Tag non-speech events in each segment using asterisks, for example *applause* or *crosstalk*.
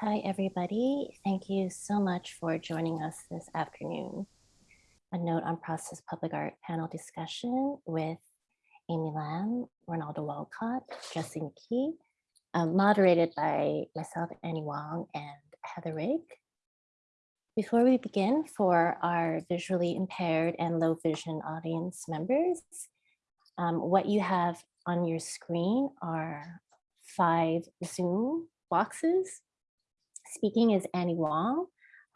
Hi, everybody. Thank you so much for joining us this afternoon. A note on process public art panel discussion with Amy Lam, Rinaldo Walcott, Jesse McKee, um, moderated by myself, Annie Wong, and Heather Rigg. Before we begin, for our visually impaired and low vision audience members, um, what you have on your screen are five Zoom boxes. Speaking is Annie Wong.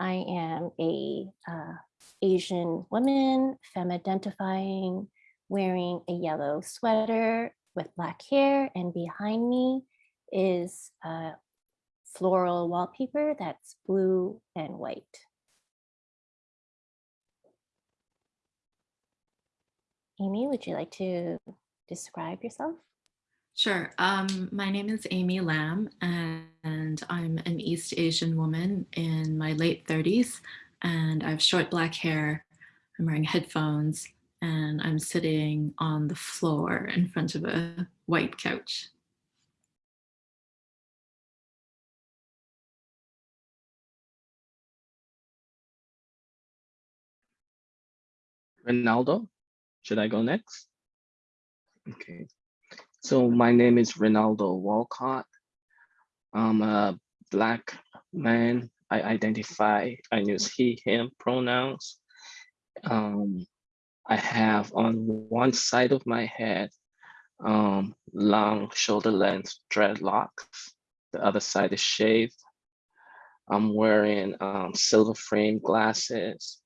I am a uh, Asian woman, femme identifying, wearing a yellow sweater with black hair, and behind me is a floral wallpaper that's blue and white. Amy, would you like to describe yourself? Sure. Um, my name is Amy Lam, and I'm an East Asian woman in my late 30s, and I have short black hair. I'm wearing headphones, and I'm sitting on the floor in front of a white couch. Rinaldo, should I go next? Okay. So my name is Rinaldo Walcott. I'm a black man. I identify, I use he, him pronouns. Um, I have on one side of my head, um, long shoulder length dreadlocks. The other side is shaved. I'm wearing um, silver frame glasses.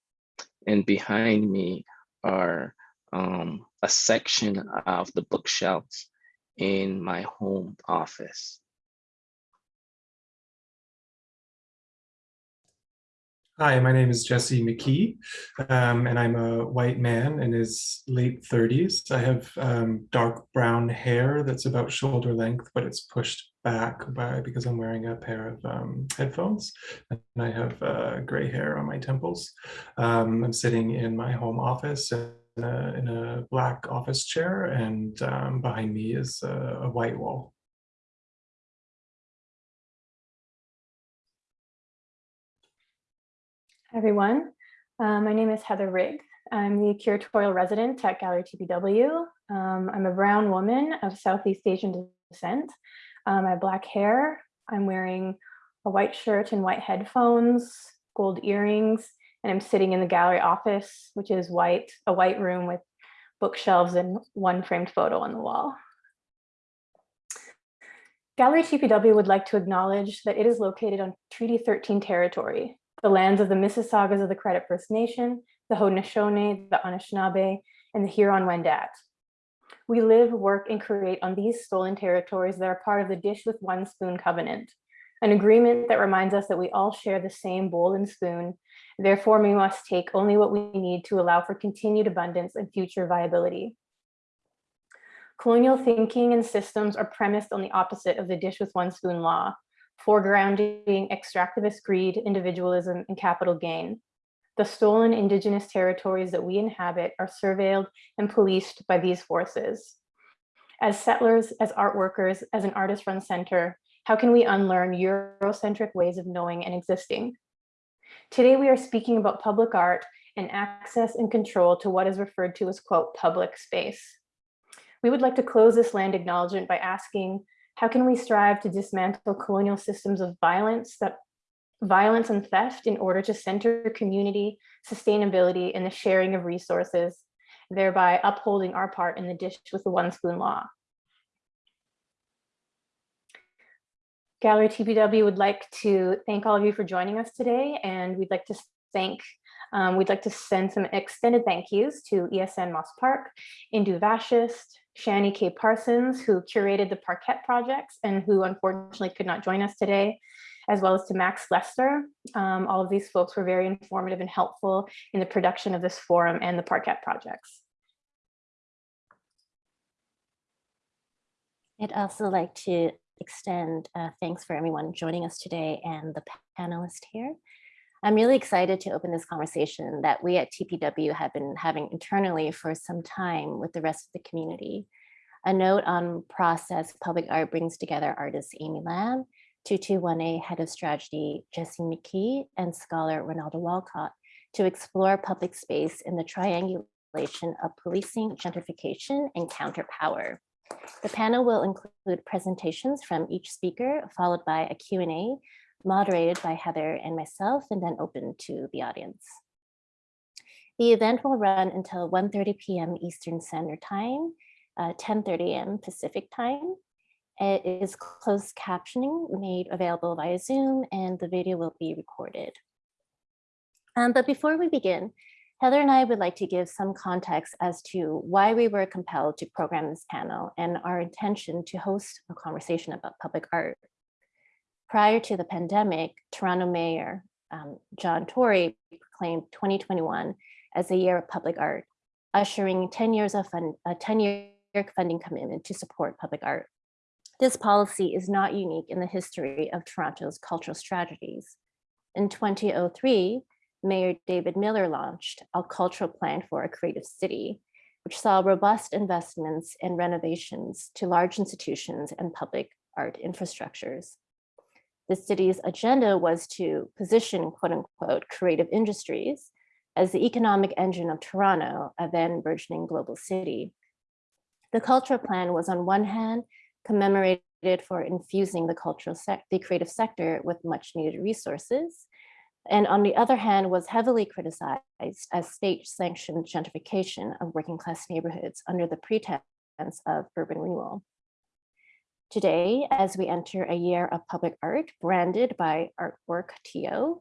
And behind me are um, a section of the bookshelves in my home office. Hi, my name is Jesse McKee, um, and I'm a white man in his late 30s. I have um, dark brown hair that's about shoulder length, but it's pushed back by because I'm wearing a pair of um, headphones, and I have uh, gray hair on my temples. Um, I'm sitting in my home office in a, in a black office chair and um, behind me is a, a white wall. Everyone, uh, my name is Heather Rigg. I'm the curatorial resident at Gallery TPW. Um, I'm a brown woman of Southeast Asian descent. Um, I have black hair. I'm wearing a white shirt and white headphones, gold earrings, and I'm sitting in the gallery office, which is white, a white room with bookshelves and one framed photo on the wall. Gallery TPW would like to acknowledge that it is located on Treaty 13 territory, the lands of the Mississaugas of the Credit First Nation, the Haudenosaunee, the Anishinaabe, and the Huron-Wendat. We live, work, and create on these stolen territories that are part of the Dish with One Spoon Covenant, an agreement that reminds us that we all share the same bowl and spoon Therefore, we must take only what we need to allow for continued abundance and future viability. Colonial thinking and systems are premised on the opposite of the dish with one spoon law, foregrounding extractivist greed, individualism, and capital gain. The stolen indigenous territories that we inhabit are surveilled and policed by these forces. As settlers, as art workers, as an artist-run center, how can we unlearn Eurocentric ways of knowing and existing? Today, we are speaking about public art and access and control to what is referred to as, quote, public space. We would like to close this land acknowledgement by asking, how can we strive to dismantle colonial systems of violence that violence and theft in order to center community, sustainability, and the sharing of resources, thereby upholding our part in the dish with the one spoon law. Gallery TPW would like to thank all of you for joining us today, and we'd like to thank, um, we'd like to send some extended thank yous to ESN Moss Park, Indu Vashist, Shani K. Parsons, who curated the Parkette projects and who unfortunately could not join us today, as well as to Max Lester. Um, all of these folks were very informative and helpful in the production of this forum and the Parkette projects. I'd also like to extend uh, thanks for everyone joining us today and the panelists here. I'm really excited to open this conversation that we at TPW have been having internally for some time with the rest of the community. A note on process public art brings together artist Amy Lam, 221A Head of Strategy Jesse McKee, and scholar Rinaldo Walcott to explore public space in the triangulation of policing, gentrification, and counterpower. The panel will include presentations from each speaker, followed by a Q&A moderated by Heather and myself, and then open to the audience. The event will run until 1.30 p.m. Eastern Standard Time, uh, 10.30 a.m. Pacific Time. It is closed captioning made available via Zoom, and the video will be recorded. Um, but before we begin, Heather and I would like to give some context as to why we were compelled to program this panel and our intention to host a conversation about public art. Prior to the pandemic, Toronto Mayor um, John Tory proclaimed 2021 as a year of public art, ushering 10 years of fund, a 10-year funding commitment to support public art. This policy is not unique in the history of Toronto's cultural strategies. In 2003, Mayor David Miller launched a cultural plan for a creative city, which saw robust investments and renovations to large institutions and public art infrastructures. The city's agenda was to position quote unquote creative industries as the economic engine of Toronto, a then burgeoning global city. The cultural plan was on one hand commemorated for infusing the cultural the creative sector with much needed resources, and on the other hand was heavily criticized as state sanctioned gentrification of working class neighborhoods under the pretense of urban renewal. Today, as we enter a year of public art branded by Artwork TO,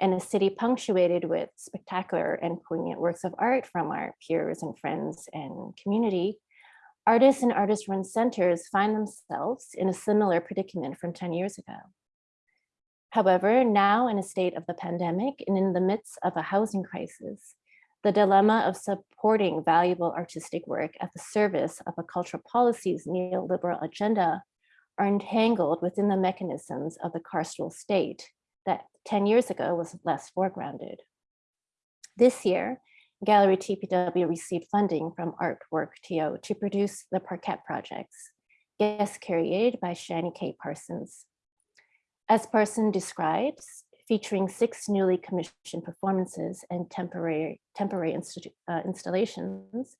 and a city punctuated with spectacular and poignant works of art from our peers and friends and community, artists and artist-run centers find themselves in a similar predicament from 10 years ago. However, now in a state of the pandemic and in the midst of a housing crisis, the dilemma of supporting valuable artistic work at the service of a cultural policy's neoliberal agenda are entangled within the mechanisms of the carceral state that 10 years ago was less foregrounded. This year, Gallery TPW received funding from Artwork TO to produce the Parkette projects, guest curated by Shani K. Parsons. As Parson describes, featuring six newly commissioned performances and temporary, temporary uh, installations,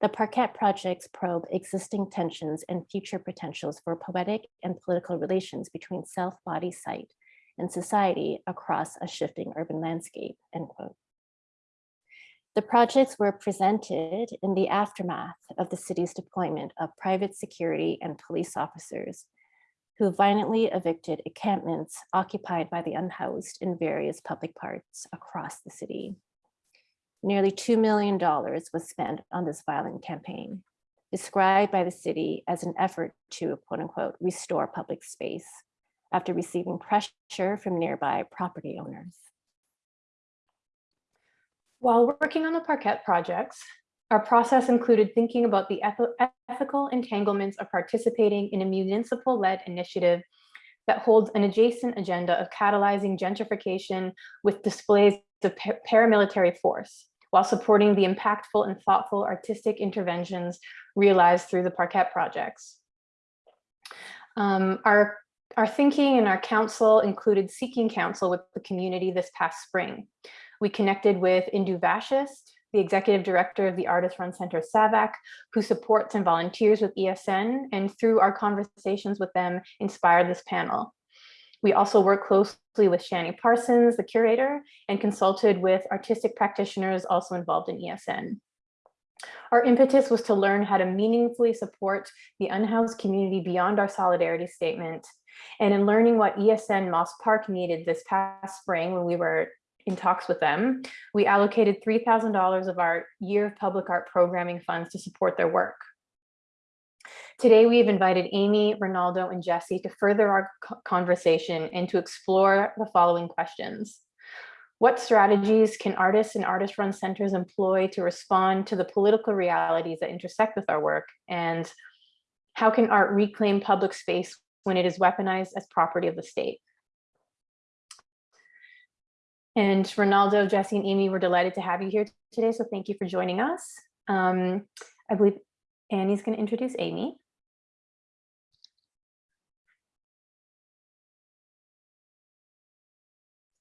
the Parkette projects probe existing tensions and future potentials for poetic and political relations between self, body, site, and society across a shifting urban landscape, end quote. The projects were presented in the aftermath of the city's deployment of private security and police officers who violently evicted encampments occupied by the unhoused in various public parks across the city. Nearly $2 million was spent on this violent campaign, described by the city as an effort to quote unquote, restore public space after receiving pressure from nearby property owners. While working on the Parkette projects, our process included thinking about the ethical entanglements of participating in a municipal-led initiative that holds an adjacent agenda of catalyzing gentrification with displays of paramilitary force, while supporting the impactful and thoughtful artistic interventions realized through the Parkette projects. Um, our, our thinking and our council included seeking counsel with the community this past spring. We connected with Indu Vashist, the executive director of the Artist Run Center SAVAC, who supports and volunteers with ESN, and through our conversations with them, inspired this panel. We also work closely with Shani Parsons, the curator, and consulted with artistic practitioners also involved in ESN. Our impetus was to learn how to meaningfully support the unhoused community beyond our solidarity statement. And in learning what ESN Moss Park needed this past spring when we were in talks with them, we allocated $3,000 of our year of public art programming funds to support their work. Today, we've invited Amy, Rinaldo, and Jesse to further our conversation and to explore the following questions. What strategies can artists and artist-run centers employ to respond to the political realities that intersect with our work? And how can art reclaim public space when it is weaponized as property of the state? And Rinaldo, Jesse, and Amy, we're delighted to have you here today. So thank you for joining us. Um, I believe Annie's going to introduce Amy.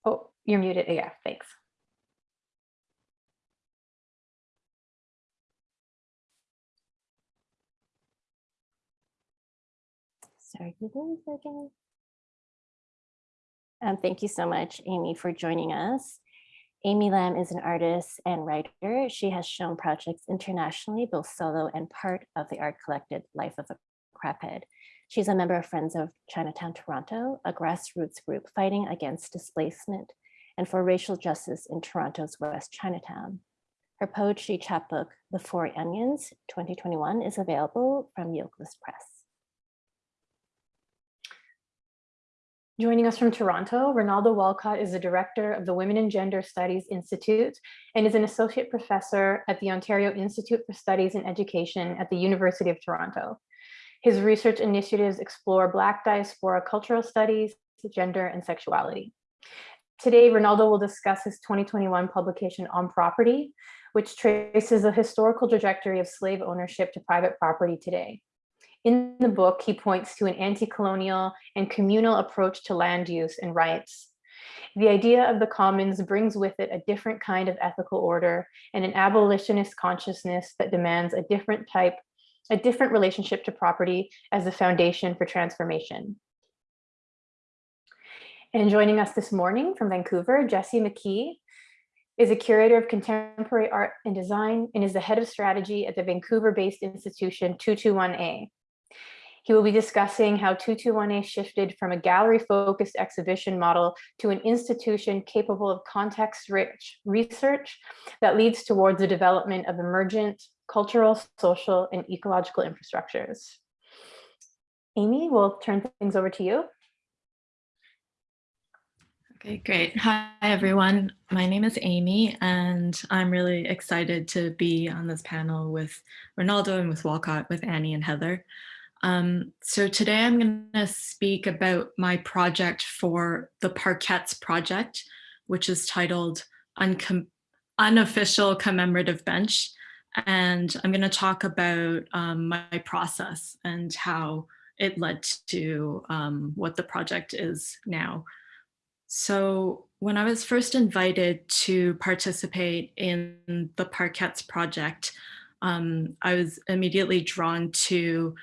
Oh, you're muted. Yeah, thanks. Sorry, give me a second. Um, thank you so much, Amy, for joining us. Amy Lam is an artist and writer. She has shown projects internationally, both solo and part of the art collected Life of a Craphead. She's a member of Friends of Chinatown Toronto, a grassroots group fighting against displacement and for racial justice in Toronto's West Chinatown. Her poetry chapbook, The Four Onions 2021 is available from Yokeless Press. Joining us from Toronto, Rinaldo Walcott is the director of the Women and Gender Studies Institute and is an associate professor at the Ontario Institute for Studies in Education at the University of Toronto. His research initiatives explore Black diaspora cultural studies, gender, and sexuality. Today, Ronaldo will discuss his 2021 publication on property, which traces the historical trajectory of slave ownership to private property today. In the book, he points to an anti-colonial and communal approach to land use and rights. The idea of the commons brings with it a different kind of ethical order and an abolitionist consciousness that demands a different type, a different relationship to property as the foundation for transformation. And joining us this morning from Vancouver, Jesse McKee is a curator of contemporary art and design and is the head of strategy at the Vancouver-based institution 221A. He will be discussing how 221A shifted from a gallery-focused exhibition model to an institution capable of context-rich research that leads towards the development of emergent cultural, social, and ecological infrastructures. Amy, we'll turn things over to you. Okay, great. Hi, everyone. My name is Amy, and I'm really excited to be on this panel with Rinaldo and with Walcott, with Annie and Heather. Um, so today I'm going to speak about my project for the Parkettes project, which is titled Uncom Unofficial Commemorative Bench. And I'm going to talk about um, my process and how it led to um, what the project is now. So when I was first invited to participate in the Parkettes project, um, I was immediately drawn to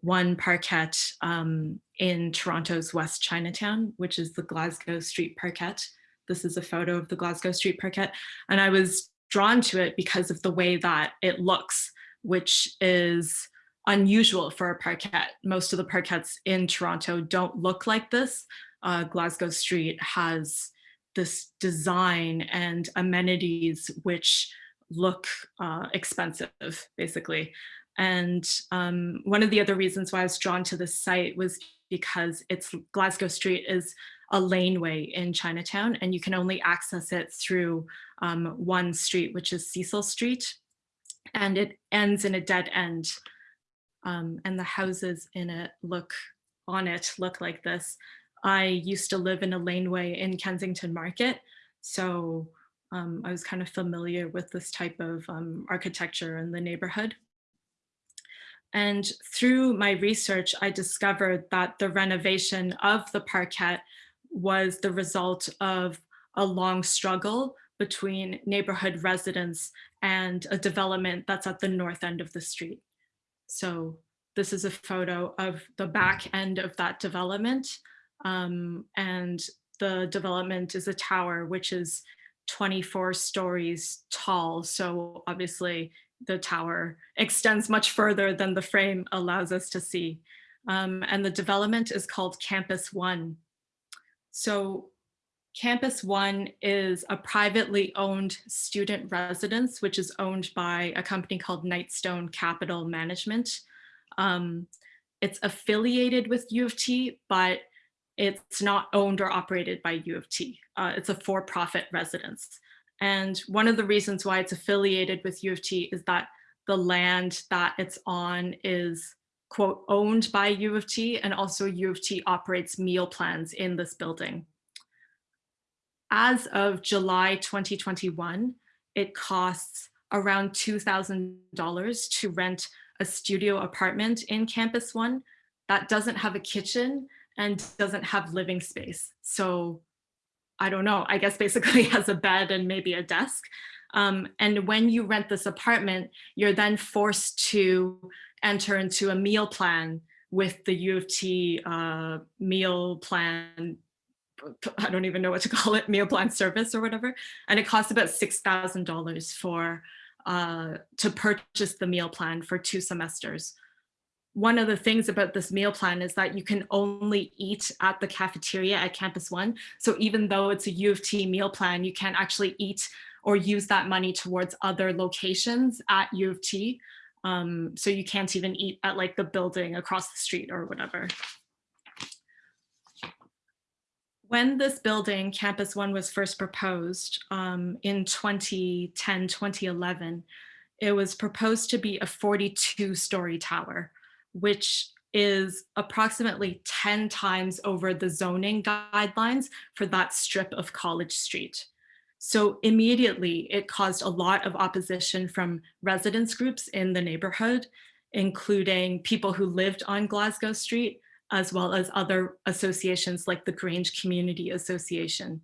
one parkette um, in Toronto's West Chinatown, which is the Glasgow Street Parkette. This is a photo of the Glasgow Street Parkette. And I was drawn to it because of the way that it looks, which is unusual for a parkette. Most of the parkettes in Toronto don't look like this. Uh, Glasgow Street has this design and amenities which look uh, expensive, basically. And um, one of the other reasons why I was drawn to this site was because it's Glasgow Street is a laneway in Chinatown and you can only access it through um, one street, which is Cecil Street. And it ends in a dead end. Um, and the houses in it look on it look like this. I used to live in a laneway in Kensington Market. So um, I was kind of familiar with this type of um, architecture in the neighborhood. And through my research, I discovered that the renovation of the parkette was the result of a long struggle between neighborhood residents and a development that's at the north end of the street. So this is a photo of the back end of that development. Um, and the development is a tower, which is 24 stories tall. So obviously the tower extends much further than the frame allows us to see. Um, and the development is called Campus One. So Campus One is a privately owned student residence, which is owned by a company called Knightstone Capital Management. Um, it's affiliated with U of T, but it's not owned or operated by U of T. Uh, it's a for-profit residence. And one of the reasons why it's affiliated with U of T is that the land that it's on is quote owned by U of T and also U of T operates meal plans in this building. As of July 2021, it costs around $2,000 to rent a studio apartment in Campus One that doesn't have a kitchen and doesn't have living space. So I don't know, I guess basically *laughs* has a bed and maybe a desk. Um, and when you rent this apartment, you're then forced to enter into a meal plan with the U of T uh, meal plan. I don't even know what to *laughs* call it, meal plan service or whatever. And it costs about $6,000 for uh, to purchase the meal plan for two semesters. One of the things about this meal plan is that you can only eat at the cafeteria at Campus One. So even though it's a U of T meal plan, you can't actually eat or use that money towards other locations at U of T. Um, so you can't even eat at like the building across the street or whatever. When this building, Campus One, was first proposed um, in 2010, 2011, it was proposed to be a 42 story tower, which is approximately 10 times over the zoning guidelines for that strip of College Street. So immediately it caused a lot of opposition from residents groups in the neighborhood, including people who lived on Glasgow Street, as well as other associations like the Grange Community Association.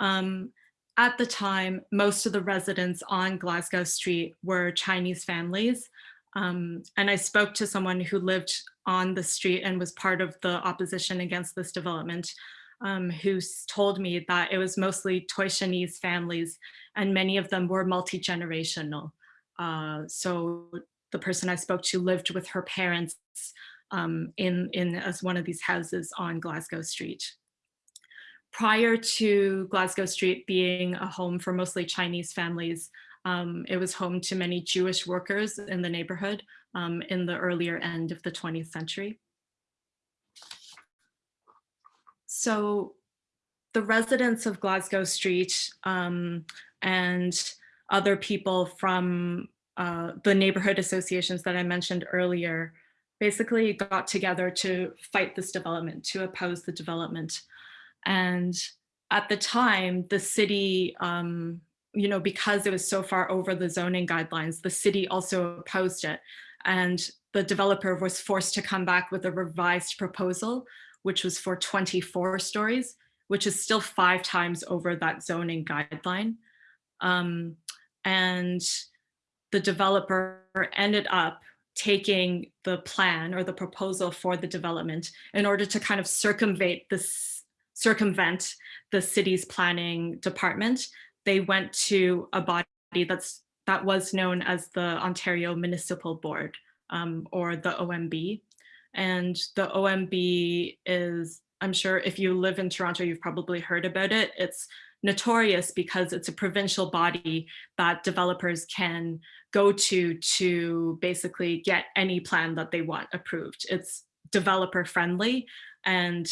Um, at the time, most of the residents on Glasgow Street were Chinese families. Um, and I spoke to someone who lived on the street and was part of the opposition against this development, um, who told me that it was mostly Toishanese families and many of them were multi-generational. Uh, so the person I spoke to lived with her parents um, in, in as one of these houses on Glasgow Street. Prior to Glasgow Street being a home for mostly Chinese families, um, it was home to many Jewish workers in the neighborhood um, in the earlier end of the 20th century. So the residents of Glasgow Street um, and other people from uh, the neighborhood associations that I mentioned earlier basically got together to fight this development, to oppose the development. And at the time, the city, um, you know, because it was so far over the zoning guidelines, the city also opposed it. And the developer was forced to come back with a revised proposal, which was for 24 stories, which is still five times over that zoning guideline. Um, and the developer ended up taking the plan or the proposal for the development in order to kind of circumvent this circumvent the city's planning department they went to a body that's that was known as the ontario municipal board um, or the omb and the omb is i'm sure if you live in toronto you've probably heard about it it's notorious because it's a provincial body that developers can go to to basically get any plan that they want approved. It's developer friendly and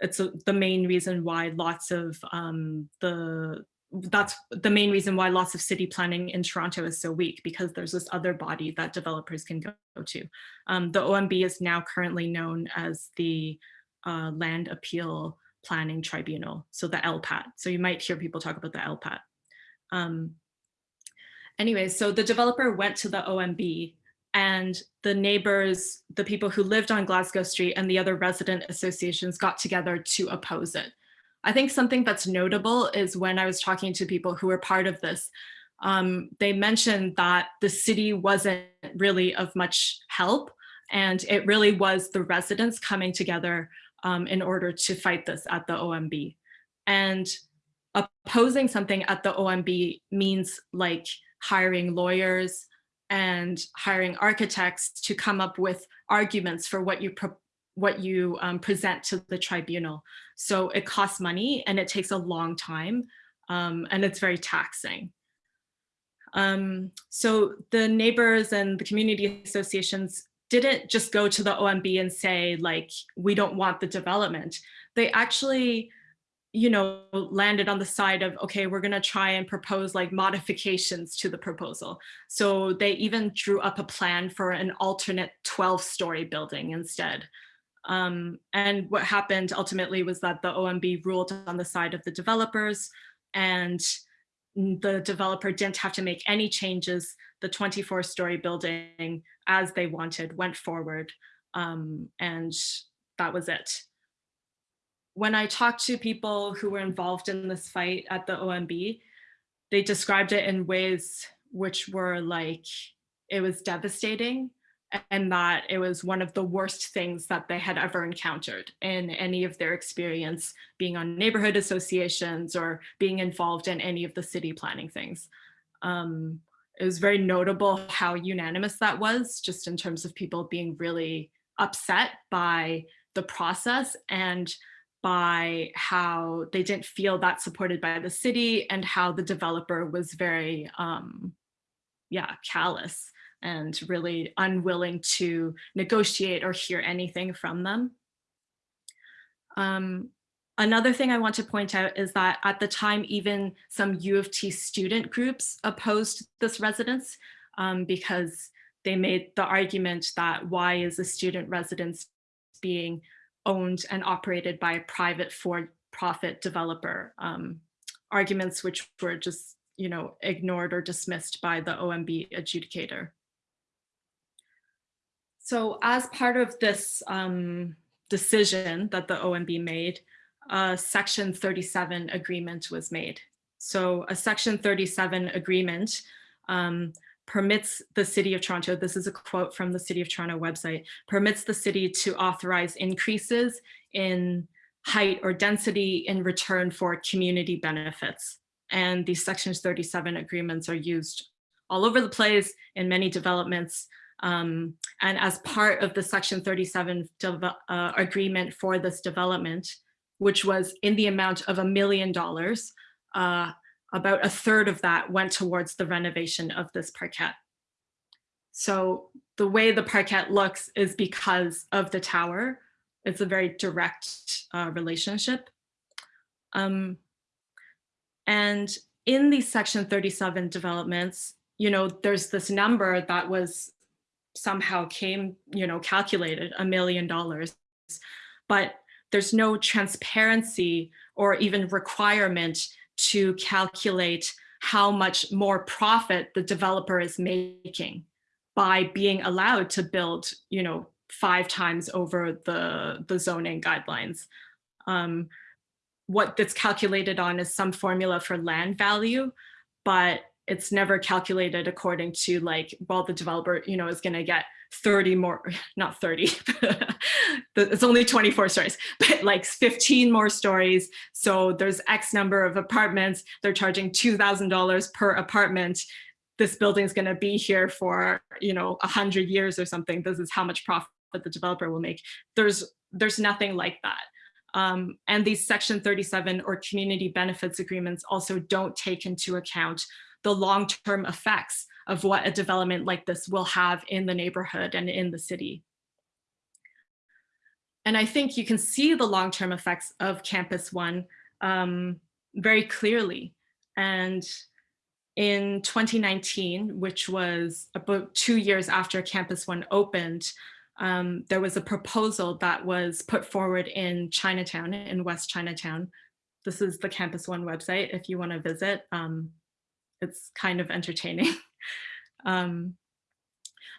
it's a, the main reason why lots of um, the that's the main reason why lots of city planning in Toronto is so weak because there's this other body that developers can go to. Um, the OMB is now currently known as the uh, Land Appeal Planning Tribunal, so the LPAT. So you might hear people talk about the LPAT. Um, anyway, so the developer went to the OMB and the neighbors, the people who lived on Glasgow Street and the other resident associations got together to oppose it. I think something that's notable is when I was talking to people who were part of this, um, they mentioned that the city wasn't really of much help and it really was the residents coming together um, in order to fight this at the OMB. And opposing something at the OMB means like hiring lawyers and hiring architects to come up with arguments for what you what you um, present to the tribunal. So it costs money and it takes a long time um, and it's very taxing. Um, so the neighbors and the community associations didn't just go to the OMB and say like, we don't want the development. They actually you know, landed on the side of, okay, we're gonna try and propose like modifications to the proposal. So they even drew up a plan for an alternate 12 story building instead. Um, and what happened ultimately was that the OMB ruled on the side of the developers and the developer didn't have to make any changes. The 24 story building as they wanted went forward um, and that was it. when I talked to people who were involved in this fight at the OMB, they described it in ways which were like, it was devastating and that it was one of the worst things that they had ever encountered in any of their experience being on neighborhood associations or being involved in any of the city planning things. Um, it was very notable how unanimous that was just in terms of people being really upset by the process and by how they didn't feel that supported by the city and how the developer was very, um, yeah, callous and really unwilling to negotiate or hear anything from them. Um, another thing I want to point out is that at the time, even some U of T student groups opposed this residence um, because they made the argument that why is a student residence being owned and operated by a private for-profit developer. Um, arguments which were just, you know, ignored or dismissed by the OMB adjudicator. So as part of this um, decision that the OMB made, a Section 37 agreement was made. So a Section 37 agreement um, permits the City of Toronto, this is a quote from the City of Toronto website, permits the city to authorize increases in height or density in return for community benefits. And these Sections 37 agreements are used all over the place in many developments um, and as part of the Section 37 uh, agreement for this development, which was in the amount of a million dollars, uh, about a third of that went towards the renovation of this parkette. So the way the parkette looks is because of the tower. It's a very direct uh, relationship. Um, and in these Section 37 developments, you know, there's this number that was somehow came, you know, calculated a million dollars, but there's no transparency or even requirement to calculate how much more profit the developer is making by being allowed to build, you know, five times over the, the zoning guidelines. Um, what that's calculated on is some formula for land value, but it's never calculated according to like, well, the developer, you know, is going to get 30 more, *laughs* not 30, *laughs* it's only 24 stories, *laughs* but like 15 more stories. So there's X number of apartments. They're charging $2,000 per apartment. This building is going to be here for, you know, 100 years or something. This is how much profit the developer will make. There's, there's nothing like that. Um, and these section 37 or community benefits agreements also don't take into account the long-term effects of what a development like this will have in the neighborhood and in the city. And I think you can see the long-term effects of Campus One um, very clearly. And in 2019, which was about two years after Campus One opened, um, there was a proposal that was put forward in Chinatown, in West Chinatown. This is the Campus One website if you want to visit. Um, it's kind of entertaining. *laughs* um,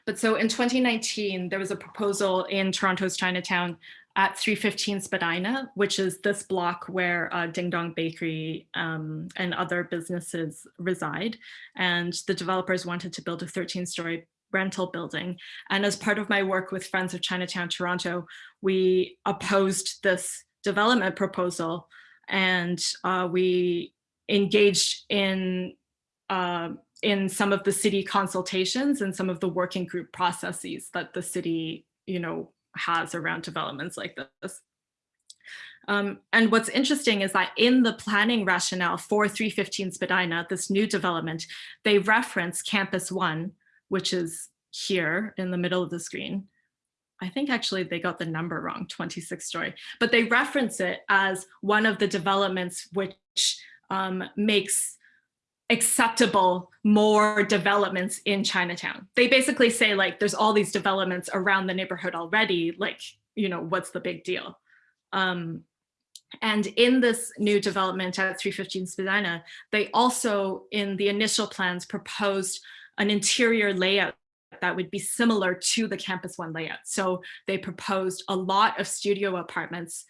but so in 2019, there was a proposal in Toronto's Chinatown at 315 Spadina, which is this block where uh, Ding Dong Bakery um, and other businesses reside. And the developers wanted to build a 13 story rental building. And as part of my work with Friends of Chinatown Toronto, we opposed this development proposal and uh, we engaged in uh, in some of the city consultations and some of the working group processes that the city, you know, has around developments like this. Um, and what's interesting is that in the planning rationale for 315 Spadina, this new development, they reference Campus One, which is here in the middle of the screen. I think actually they got the number wrong, 26 story, but they reference it as one of the developments which um, makes acceptable more developments in Chinatown. They basically say like, there's all these developments around the neighborhood already, like, you know, what's the big deal? Um, and in this new development at 315 Spadina, they also, in the initial plans, proposed an interior layout that would be similar to the Campus One layout. So they proposed a lot of studio apartments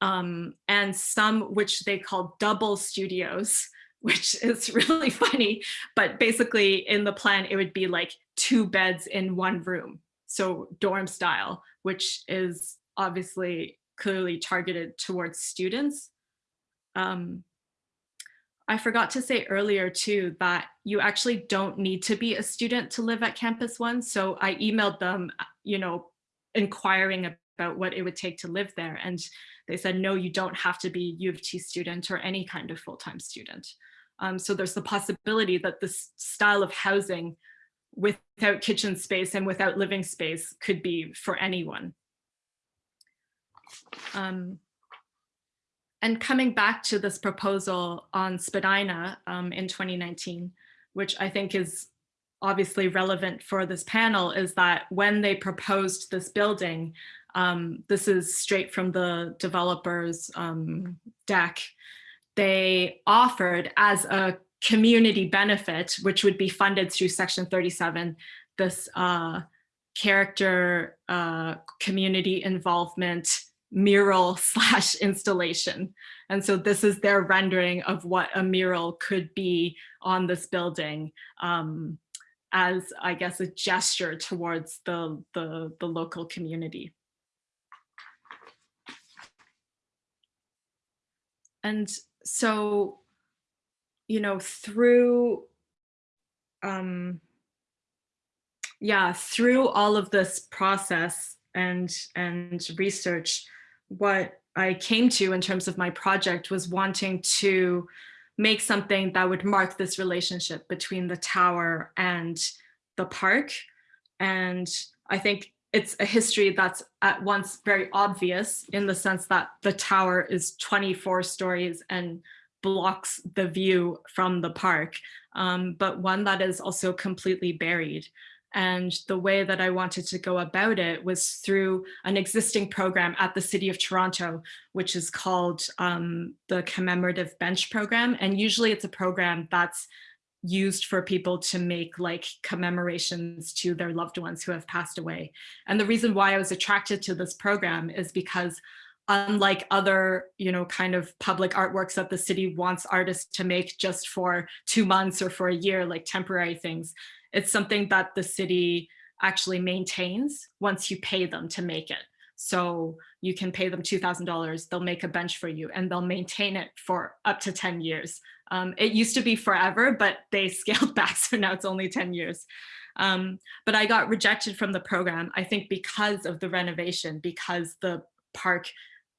um, and some which they called double studios, which *laughs* is really funny. But basically in the plan, it would be like two beds in one room. So dorm style, which is obviously clearly targeted towards students. Um, I forgot to say earlier too that you actually don't need to be a student to live at Campus One. So I emailed them, you know, inquiring about what it would take to live there. And they said, no, you don't have to be U of T student or any kind of full-time student. Um, so there's the possibility that this style of housing without kitchen space and without living space could be for anyone. Um, and coming back to this proposal on Spadina um, in 2019, which I think is obviously relevant for this panel, is that when they proposed this building, um, this is straight from the developer's um, deck, they offered as a community benefit, which would be funded through section 37, this uh, character uh, community involvement mural *laughs* slash installation. And so this is their rendering of what a mural could be on this building um, as, I guess, a gesture towards the, the, the local community. And so, you know, through, um, yeah, through all of this process and, and research, what I came to in terms of my project was wanting to make something that would mark this relationship between the tower and the park. And I think it's a history that's at once very obvious in the sense that the tower is 24 stories and blocks the view from the park, um, but one that is also completely buried. And the way that I wanted to go about it was through an existing program at the City of Toronto, which is called um, the Commemorative Bench Program. And usually it's a program that's used for people to make like commemorations to their loved ones who have passed away. And the reason why I was attracted to this program is because unlike other, you know, kind of public artworks that the city wants artists to make just for two months or for a year, like temporary things, it's something that the city actually maintains once you pay them to make it. So you can pay them $2,000, they'll make a bench for you and they'll maintain it for up to 10 years. Um, it used to be forever, but they *laughs* scaled back, so now it's only 10 years. Um, but I got rejected from the program, I think because of the renovation, because the park,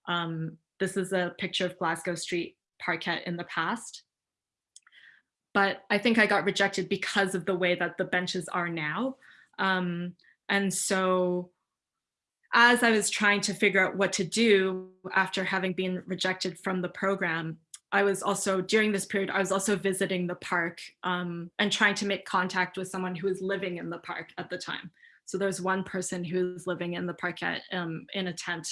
um, this is a picture of Glasgow Street parkette in the past but I think I got rejected because of the way that the benches are now. Um, and so as I was trying to figure out what to do after having been rejected from the program, I was also, during this period, I was also visiting the park um, and trying to make contact with someone who was living in the park at the time. So there's one person who's living in the park at, um, in a tent.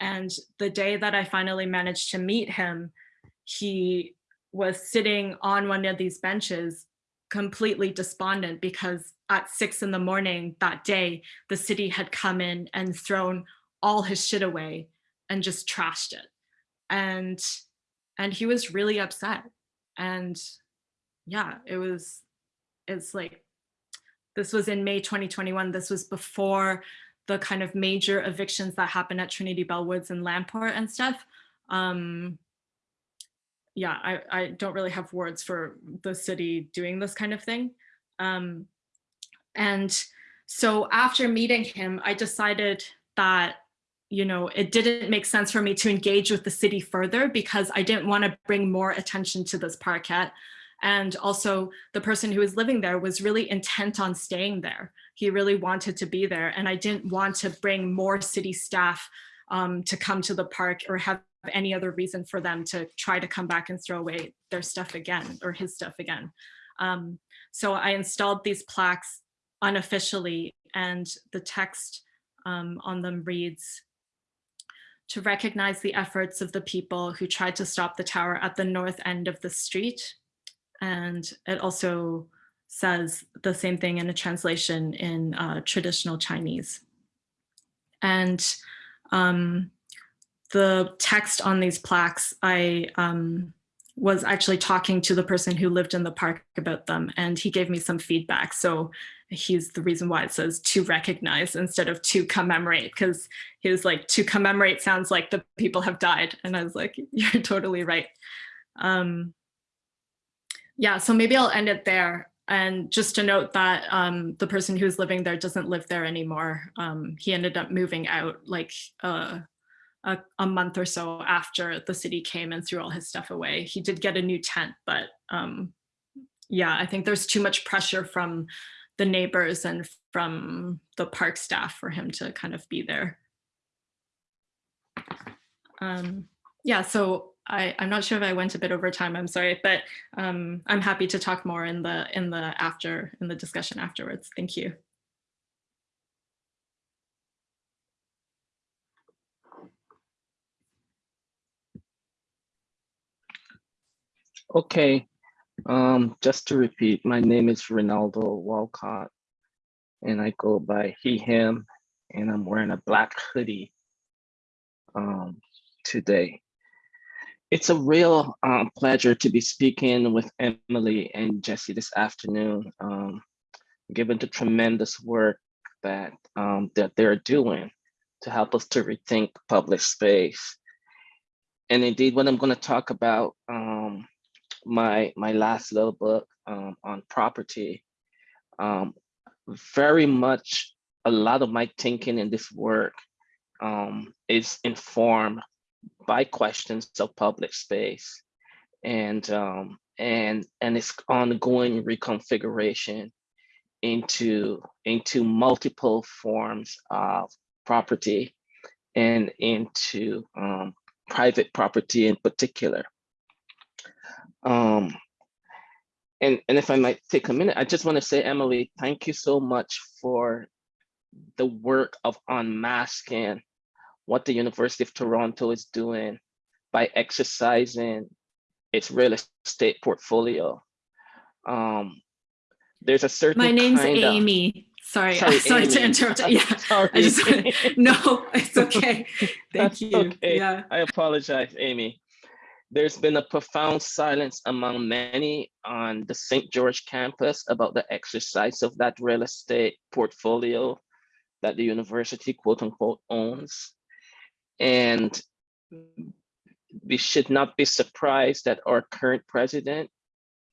And the day that I finally managed to meet him, he was sitting on one of these benches completely despondent because at six in the morning that day, the city had come in and thrown all his shit away and just trashed it. And, and he was really upset. And yeah, it was, it's like, this was in May 2021. This was before the kind of major evictions that happened at Trinity Bellwoods and Lamport and stuff. Um, yeah, I, I don't really have words for the city doing this kind of thing. Um, and so after meeting him, I decided that, you know, it didn't make sense for me to engage with the city further because I didn't want to bring more attention to this parkette. And also the person who was living there was really intent on staying there. He really wanted to be there. And I didn't want to bring more city staff um, to come to the park or have any other reason for them to try to come back and throw away their stuff again or his stuff again. Um, so I installed these plaques unofficially and the text um, on them reads, to recognize the efforts of the people who tried to stop the tower at the north end of the street. And it also says the same thing in a translation in uh, traditional Chinese. And um, the text on these plaques, I um, was actually talking to the person who lived in the park about them, and he gave me some feedback. So he's the reason why it says to recognize instead of to commemorate, because he was like, to commemorate sounds like the people have died. And I was like, *laughs* you're totally right. Um, yeah, so maybe I'll end it there. And just to note that um, the person who's living there doesn't live there anymore. Um, he ended up moving out like uh, a, a, month or so after the city came and threw all his stuff away. He did get a new tent, but um, yeah, I think there's too much pressure from the neighbors and from the park staff for him to kind of be there. Um, yeah, so I, I'm not sure if I went a bit over time, I'm sorry, but um, I'm happy to talk more in the in the after in the discussion afterwards. Thank you. Okay, um, just to repeat, my name is Rinaldo Walcott and I go by he, him, and I'm wearing a black hoodie um, today. It's a real um, pleasure to be speaking with Emily and Jesse this afternoon, um, given the tremendous work that, um, that they're doing to help us to rethink public space. And indeed, what I'm going to talk about um, my my last little book um, on property, um, very much a lot of my thinking in this work um, is informed by questions of public space and um, and and its ongoing reconfiguration into into multiple forms of property and into um, private property in particular. Um, and, and if I might take a minute, I just want to say, Emily, thank you so much for the work of unmasking what the University of Toronto is doing by exercising its real estate portfolio. Um, there's a certain My name's kind of- Amy. Sorry, Sorry, *laughs* sorry, to Amy. interrupt. Yeah, Sorry. I just no, it's okay. *laughs* Thank That's you. okay. Yeah. I apologize, Amy. There's been a profound silence among many on the St. George campus about the exercise of that real estate portfolio that the university quote unquote owns. And we should not be surprised that our current president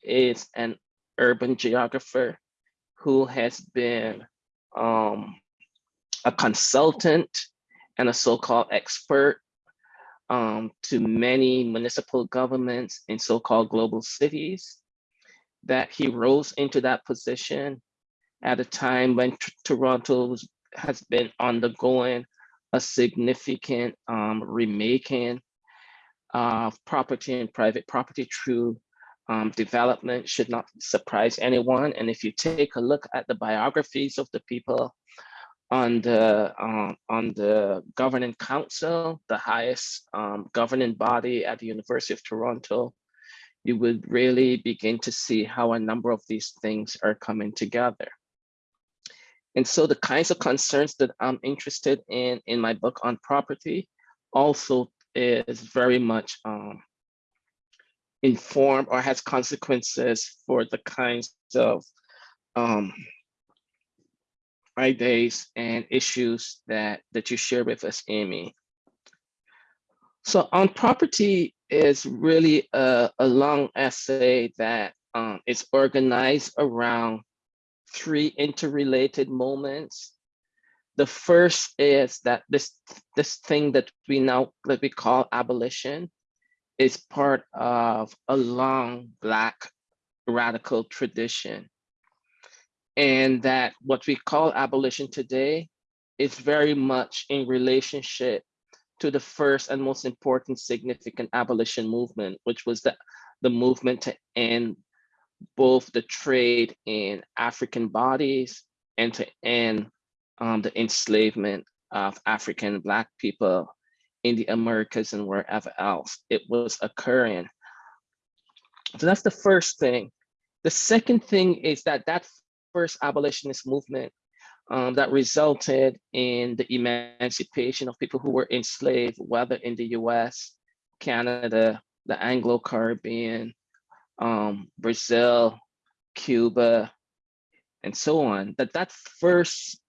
is an urban geographer who has been um, a consultant and a so-called expert um, to many municipal governments in so-called global cities, that he rose into that position at a time when Toronto has been undergoing a significant um, remaking of property and private property through um, development should not surprise anyone. And if you take a look at the biographies of the people on the um, on the governing council, the highest um, governing body at the University of Toronto, you would really begin to see how a number of these things are coming together. And so the kinds of concerns that I'm interested in in my book on property also is very much um, informed or has consequences for the kinds of um, ideas and issues that, that you share with us, Amy. So on property is really a, a long essay that um, is organized around three interrelated moments. The first is that this, this thing that we now that we call abolition is part of a long Black radical tradition. And that what we call abolition today is very much in relationship to the first and most important significant abolition movement, which was the, the movement to end both the trade in African bodies and to end um, the enslavement of African Black people in the Americas and wherever else it was occurring. So that's the first thing. The second thing is that that first abolitionist movement um, that resulted in the emancipation of people who were enslaved, whether in the US, Canada, the Anglo-Caribbean, um, Brazil, Cuba, and so on, that that first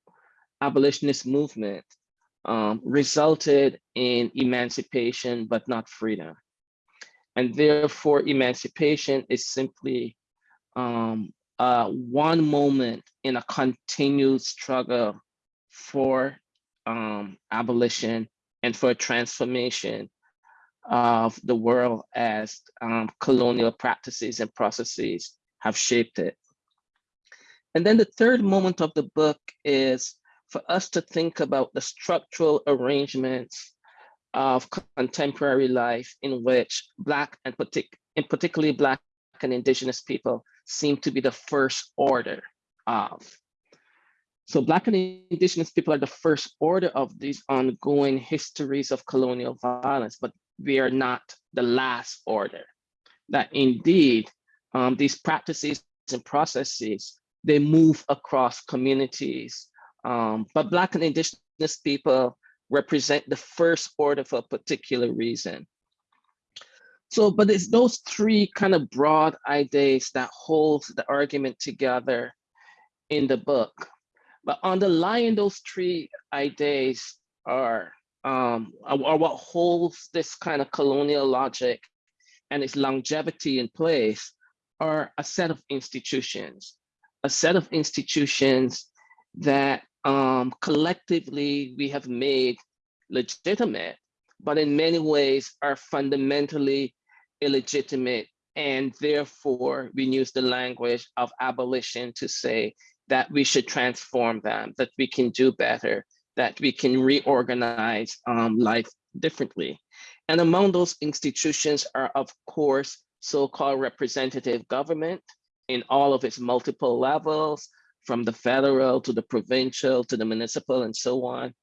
abolitionist movement um, resulted in emancipation, but not freedom. And therefore, emancipation is simply um, uh, one moment in a continued struggle for um, abolition and for transformation of the world as um, colonial practices and processes have shaped it. And then the third moment of the book is for us to think about the structural arrangements of contemporary life in which Black and partic in particularly Black and Indigenous people seem to be the first order of. So Black and Indigenous people are the first order of these ongoing histories of colonial violence, but we are not the last order. That indeed, um, these practices and processes, they move across communities. Um, but Black and Indigenous people represent the first order for a particular reason. So, but it's those three kind of broad ideas that hold the argument together in the book. But underlying those three ideas are, um, are what holds this kind of colonial logic and its longevity in place are a set of institutions, a set of institutions that um, collectively we have made legitimate, but in many ways are fundamentally illegitimate. And therefore, we use the language of abolition to say that we should transform them, that we can do better, that we can reorganize um, life differently. And among those institutions are, of course, so-called representative government in all of its multiple levels, from the federal to the provincial to the municipal and so on.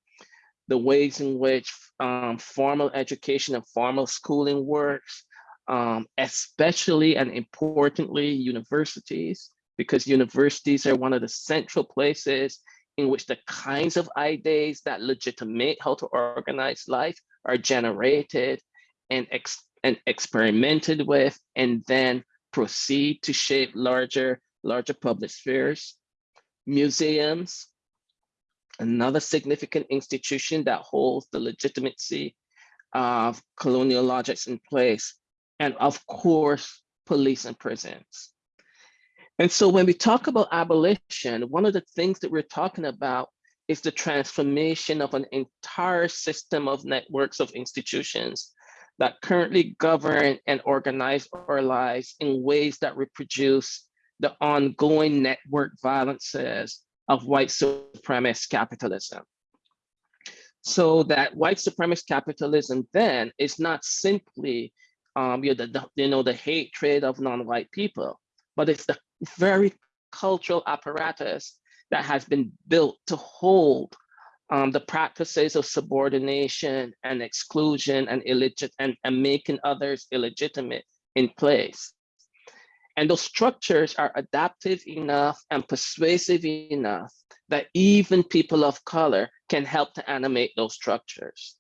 The ways in which um, formal education and formal schooling works, um, especially and importantly, universities, because universities are one of the central places in which the kinds of ideas that legitimate how to organize life are generated and, ex and experimented with, and then proceed to shape larger, larger public spheres. Museums, another significant institution that holds the legitimacy of colonial logics in place, and of course, police and prisons. And so when we talk about abolition, one of the things that we're talking about is the transformation of an entire system of networks of institutions that currently govern and organize our lives in ways that reproduce the ongoing network violences of white supremacist capitalism. So that white supremacist capitalism then is not simply um, you, know, the, you know, the hatred of non-white people, but it's the very cultural apparatus that has been built to hold um, the practices of subordination and exclusion and illegit and, and making others illegitimate in place. And those structures are adaptive enough and persuasive enough that even people of color can help to animate those structures.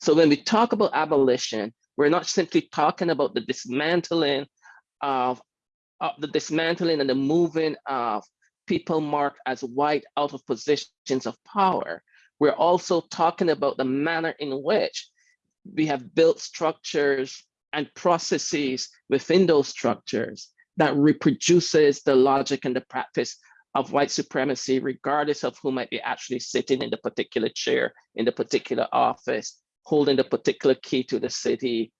So when we talk about abolition, we're not simply talking about the dismantling of, of the dismantling and the moving of people marked as white out of positions of power. We're also talking about the manner in which we have built structures and processes within those structures that reproduces the logic and the practice of white supremacy, regardless of who might be actually sitting in the particular chair, in the particular office, holding the particular key to the city,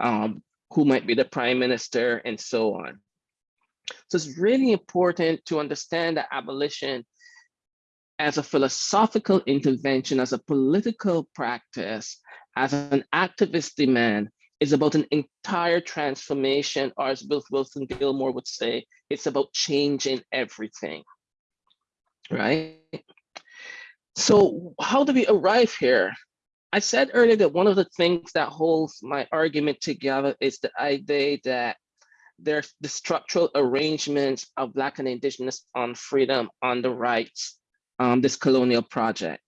um, who might be the prime minister, and so on. So it's really important to understand that abolition as a philosophical intervention, as a political practice, as an activist demand, is about an entire transformation, or as Ruth Wilson Gilmore would say, it's about changing everything, right? So how do we arrive here? I said earlier that one of the things that holds my argument together is the idea that there's the structural arrangements of Black and Indigenous on freedom, on the rights, um, this colonial project.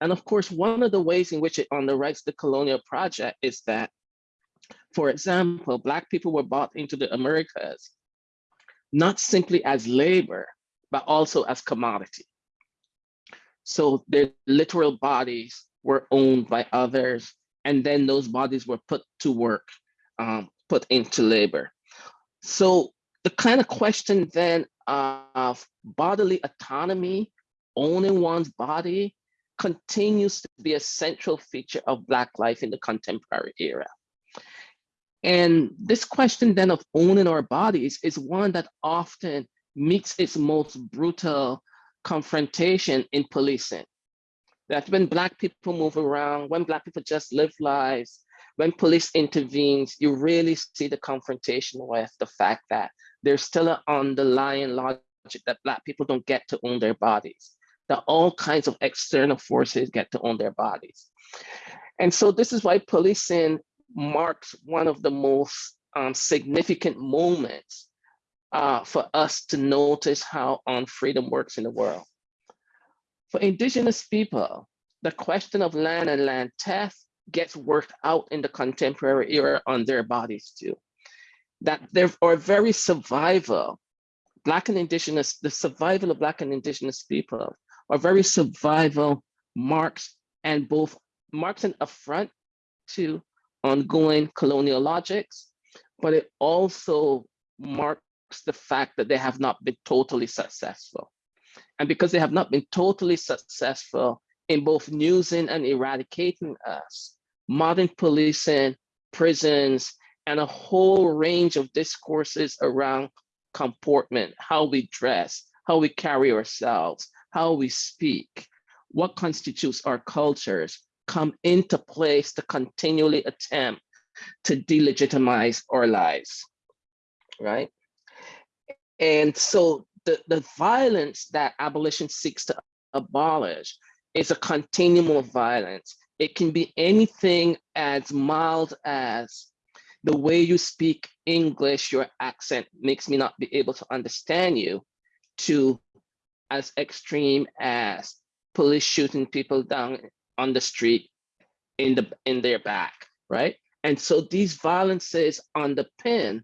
And of course, one of the ways in which it underwrites the rights the colonial project is that, for example, Black people were bought into the Americas, not simply as labor, but also as commodity. So their literal bodies were owned by others, and then those bodies were put to work, um, put into labor. So the kind of question then of bodily autonomy, owning one's body, continues to be a central feature of Black life in the contemporary era. And this question then of owning our bodies is one that often meets its most brutal confrontation in policing. That when Black people move around, when Black people just live lives, when police intervenes, you really see the confrontation with the fact that there's still an underlying logic that Black people don't get to own their bodies, that all kinds of external forces get to own their bodies. And so this is why policing marks one of the most um, significant moments uh, for us to notice how unfreedom works in the world. For indigenous people, the question of land and land theft gets worked out in the contemporary era on their bodies too. That there are very survival, Black and indigenous, the survival of Black and indigenous people are very survival marks and both marks an affront to ongoing colonial logics, but it also marks the fact that they have not been totally successful. And because they have not been totally successful in both using and eradicating us, modern policing, prisons, and a whole range of discourses around comportment, how we dress, how we carry ourselves, how we speak, what constitutes our cultures, come into place to continually attempt to delegitimize our lives, right? And so the, the violence that abolition seeks to abolish is a continuum of violence. It can be anything as mild as the way you speak English, your accent makes me not be able to understand you, to as extreme as police shooting people down on the street in the in their back, right? And so these violences underpin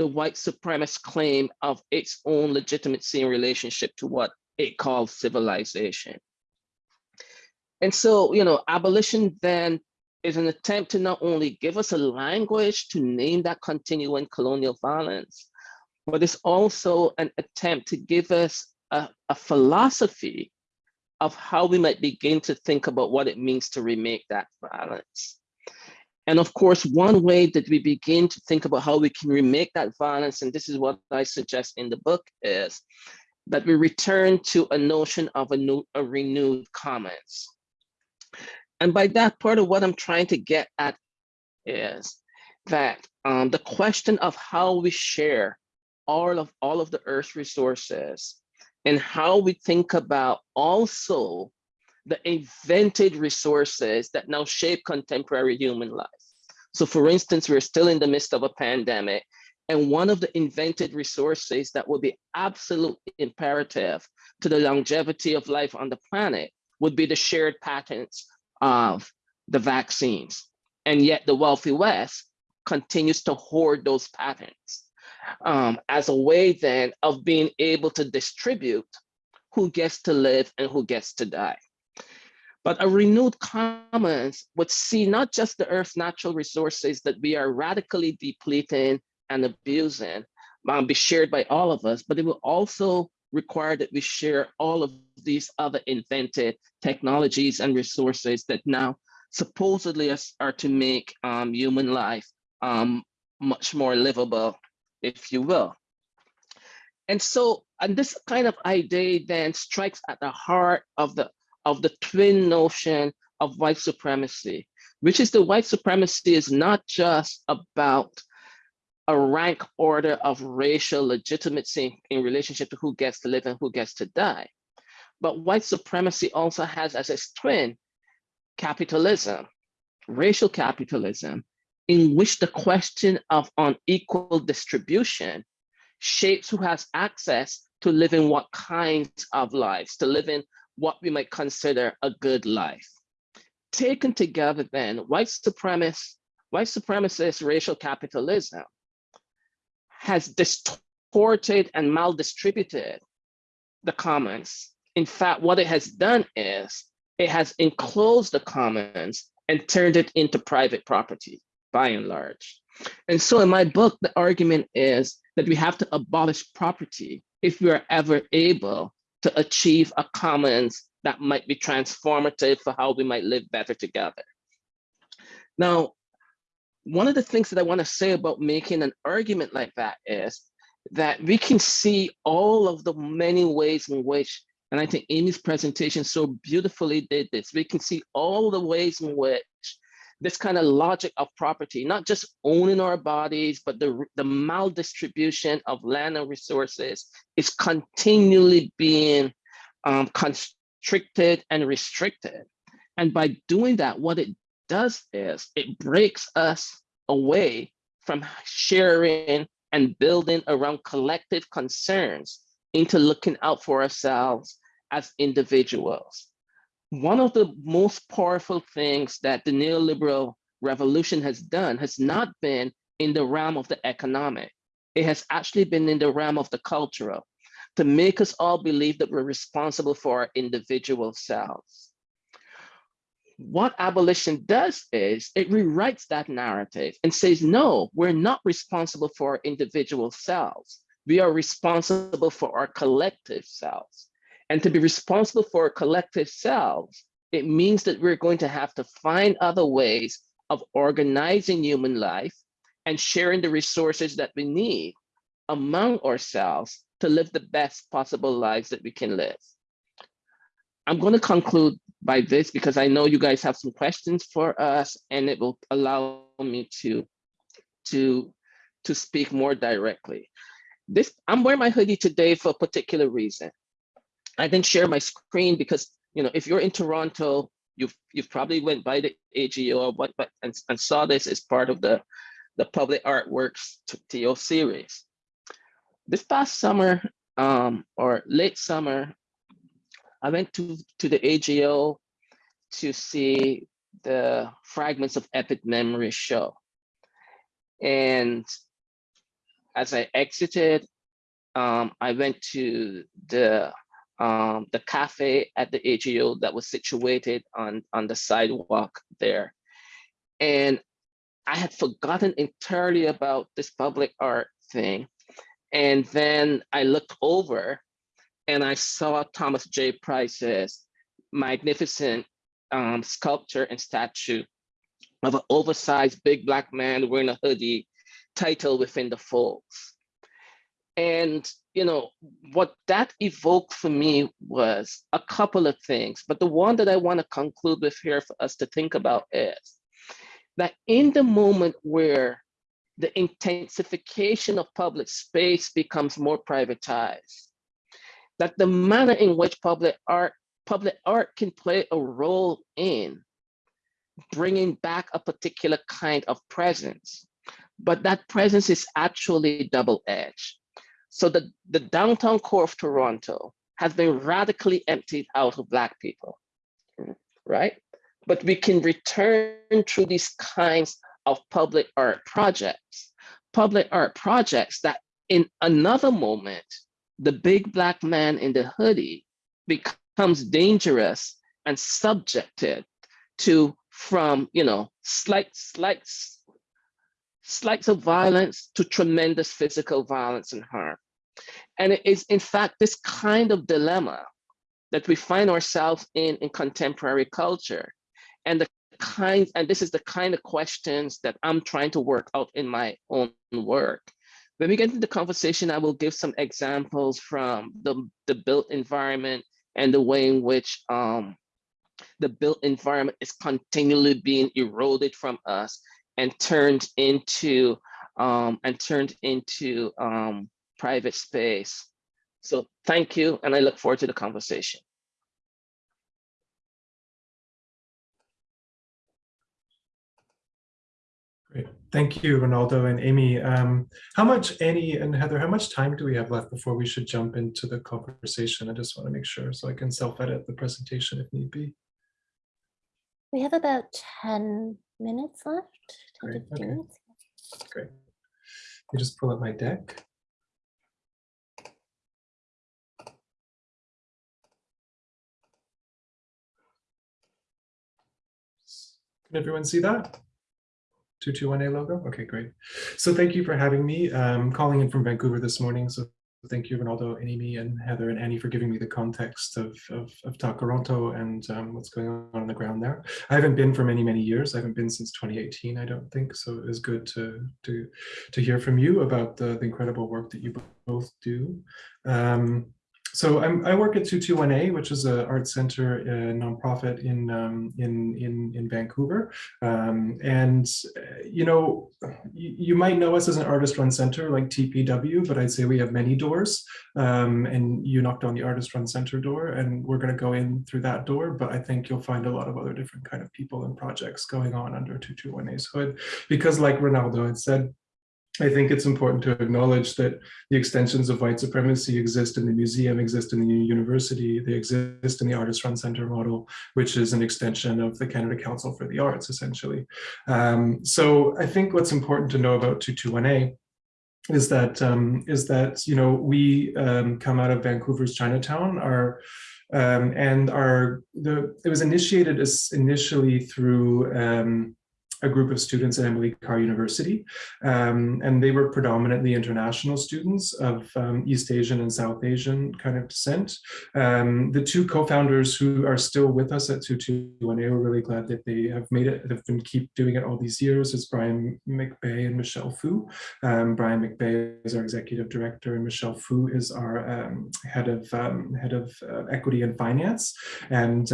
the white supremacist claim of its own legitimacy in relationship to what it calls civilization. And so, you know, abolition then is an attempt to not only give us a language to name that continuing colonial violence, but it's also an attempt to give us a, a philosophy of how we might begin to think about what it means to remake that violence. And of course, one way that we begin to think about how we can remake that violence, and this is what I suggest in the book, is that we return to a notion of a, new, a renewed commons. And by that, part of what I'm trying to get at is that um, the question of how we share all of all of the Earth's resources and how we think about also the invented resources that now shape contemporary human life. So for instance, we're still in the midst of a pandemic, and one of the invented resources that would be absolutely imperative to the longevity of life on the planet would be the shared patents of the vaccines. And yet the wealthy West continues to hoard those patents um, as a way then of being able to distribute who gets to live and who gets to die. But a renewed commons would see not just the Earth's natural resources that we are radically depleting and abusing um, be shared by all of us, but it will also require that we share all of these other invented technologies and resources that now supposedly are to make um, human life um, much more livable if you will. And so, and this kind of idea then strikes at the heart of the of the twin notion of white supremacy, which is the white supremacy is not just about a rank order of racial legitimacy in relationship to who gets to live and who gets to die. But white supremacy also has as its twin capitalism, racial capitalism, in which the question of unequal distribution shapes who has access to living what kinds of lives, to live in what we might consider a good life. Taken together then, white supremacist, white supremacist racial capitalism has distorted and maldistributed the commons. In fact, what it has done is it has enclosed the commons and turned it into private property by and large. And so in my book, the argument is that we have to abolish property if we are ever able to achieve a commons that might be transformative for how we might live better together. Now, one of the things that I want to say about making an argument like that is that we can see all of the many ways in which, and I think Amy's presentation so beautifully did this, we can see all the ways in which this kind of logic of property, not just owning our bodies, but the, the maldistribution of land and resources is continually being um, constricted and restricted. And by doing that, what it does is it breaks us away from sharing and building around collective concerns into looking out for ourselves as individuals. One of the most powerful things that the neoliberal revolution has done has not been in the realm of the economic. It has actually been in the realm of the cultural to make us all believe that we're responsible for our individual selves. What abolition does is it rewrites that narrative and says, no, we're not responsible for our individual selves. We are responsible for our collective selves. And to be responsible for collective selves, it means that we're going to have to find other ways of organizing human life and sharing the resources that we need among ourselves to live the best possible lives that we can live. I'm going to conclude by this because I know you guys have some questions for us and it will allow me to, to, to speak more directly. This, I'm wearing my hoodie today for a particular reason. I didn't share my screen because, you know, if you're in Toronto, you've, you've probably went by the AGO but, and, and saw this as part of the, the Public Artworks TO series. This past summer um, or late summer, I went to, to the AGO to see the Fragments of Epic Memory show. And as I exited, um, I went to the um, the cafe at the AGO that was situated on, on the sidewalk there. And I had forgotten entirely about this public art thing. And then I looked over and I saw Thomas J. Price's magnificent um, sculpture and statue of an oversized big black man wearing a hoodie titled within the folds. And you know, what that evoked for me was a couple of things, but the one that I want to conclude with here for us to think about is that in the moment where the intensification of public space becomes more privatized, that the manner in which public art, public art can play a role in bringing back a particular kind of presence, but that presence is actually double-edged so the, the downtown core of Toronto has been radically emptied out of Black people, right? But we can return through these kinds of public art projects, public art projects that in another moment, the big Black man in the hoodie becomes dangerous and subjected to from, you know, slight, slight slights of violence to tremendous physical violence and harm. And it is in fact this kind of dilemma that we find ourselves in in contemporary culture. And the kinds, and this is the kind of questions that I'm trying to work out in my own work. When we get into the conversation, I will give some examples from the, the built environment and the way in which um, the built environment is continually being eroded from us and turned into um, and turned into um, private space. So thank you, and I look forward to the conversation. Great. Thank you, Rinaldo and Amy. Um, how much, Annie and Heather, how much time do we have left before we should jump into the conversation? I just want to make sure so I can self-edit the presentation if need be. We have about 10 minutes left, Great, 15 okay. minutes. Great. Let me just pull up my deck. Can everyone see that? 221A logo? Okay, great. So thank you for having me. Um, calling in from Vancouver this morning. So thank you, Rinaldo, Amy, and Heather, and Annie for giving me the context of, of, of and um, what's going on on the ground there. I haven't been for many, many years. I haven't been since 2018, I don't think. So it was good to, to, to hear from you about the, the incredible work that you both do. Um, so I'm, I work at 221A, which is an art center uh, nonprofit in, um, in, in, in Vancouver. Um, and, uh, you know, you, might know us as an artist run center like TPW, but I'd say we have many doors. Um, and you knocked on the artist run center door and we're going to go in through that door. But I think you'll find a lot of other different kind of people and projects going on under 221A's hood. Because like Rinaldo had said, I think it's important to acknowledge that the extensions of white supremacy exist in the museum, exist in the university, they exist in the Artist Run Center model, which is an extension of the Canada Council for the Arts, essentially. Um, so I think what's important to know about 221A is that um, is that you know we um, come out of Vancouver's Chinatown, our um, and our the it was initiated as initially through um, a group of students at Emily Carr University, um, and they were predominantly international students of um, East Asian and South Asian kind of descent. Um, the two co-founders who are still with us at 221A, we're really glad that they have made it, have been keep doing it all these years, is Brian McBay and Michelle Fu. Um, Brian McBay is our executive director and Michelle Fu is our um, head of um, head of uh, equity and finance. And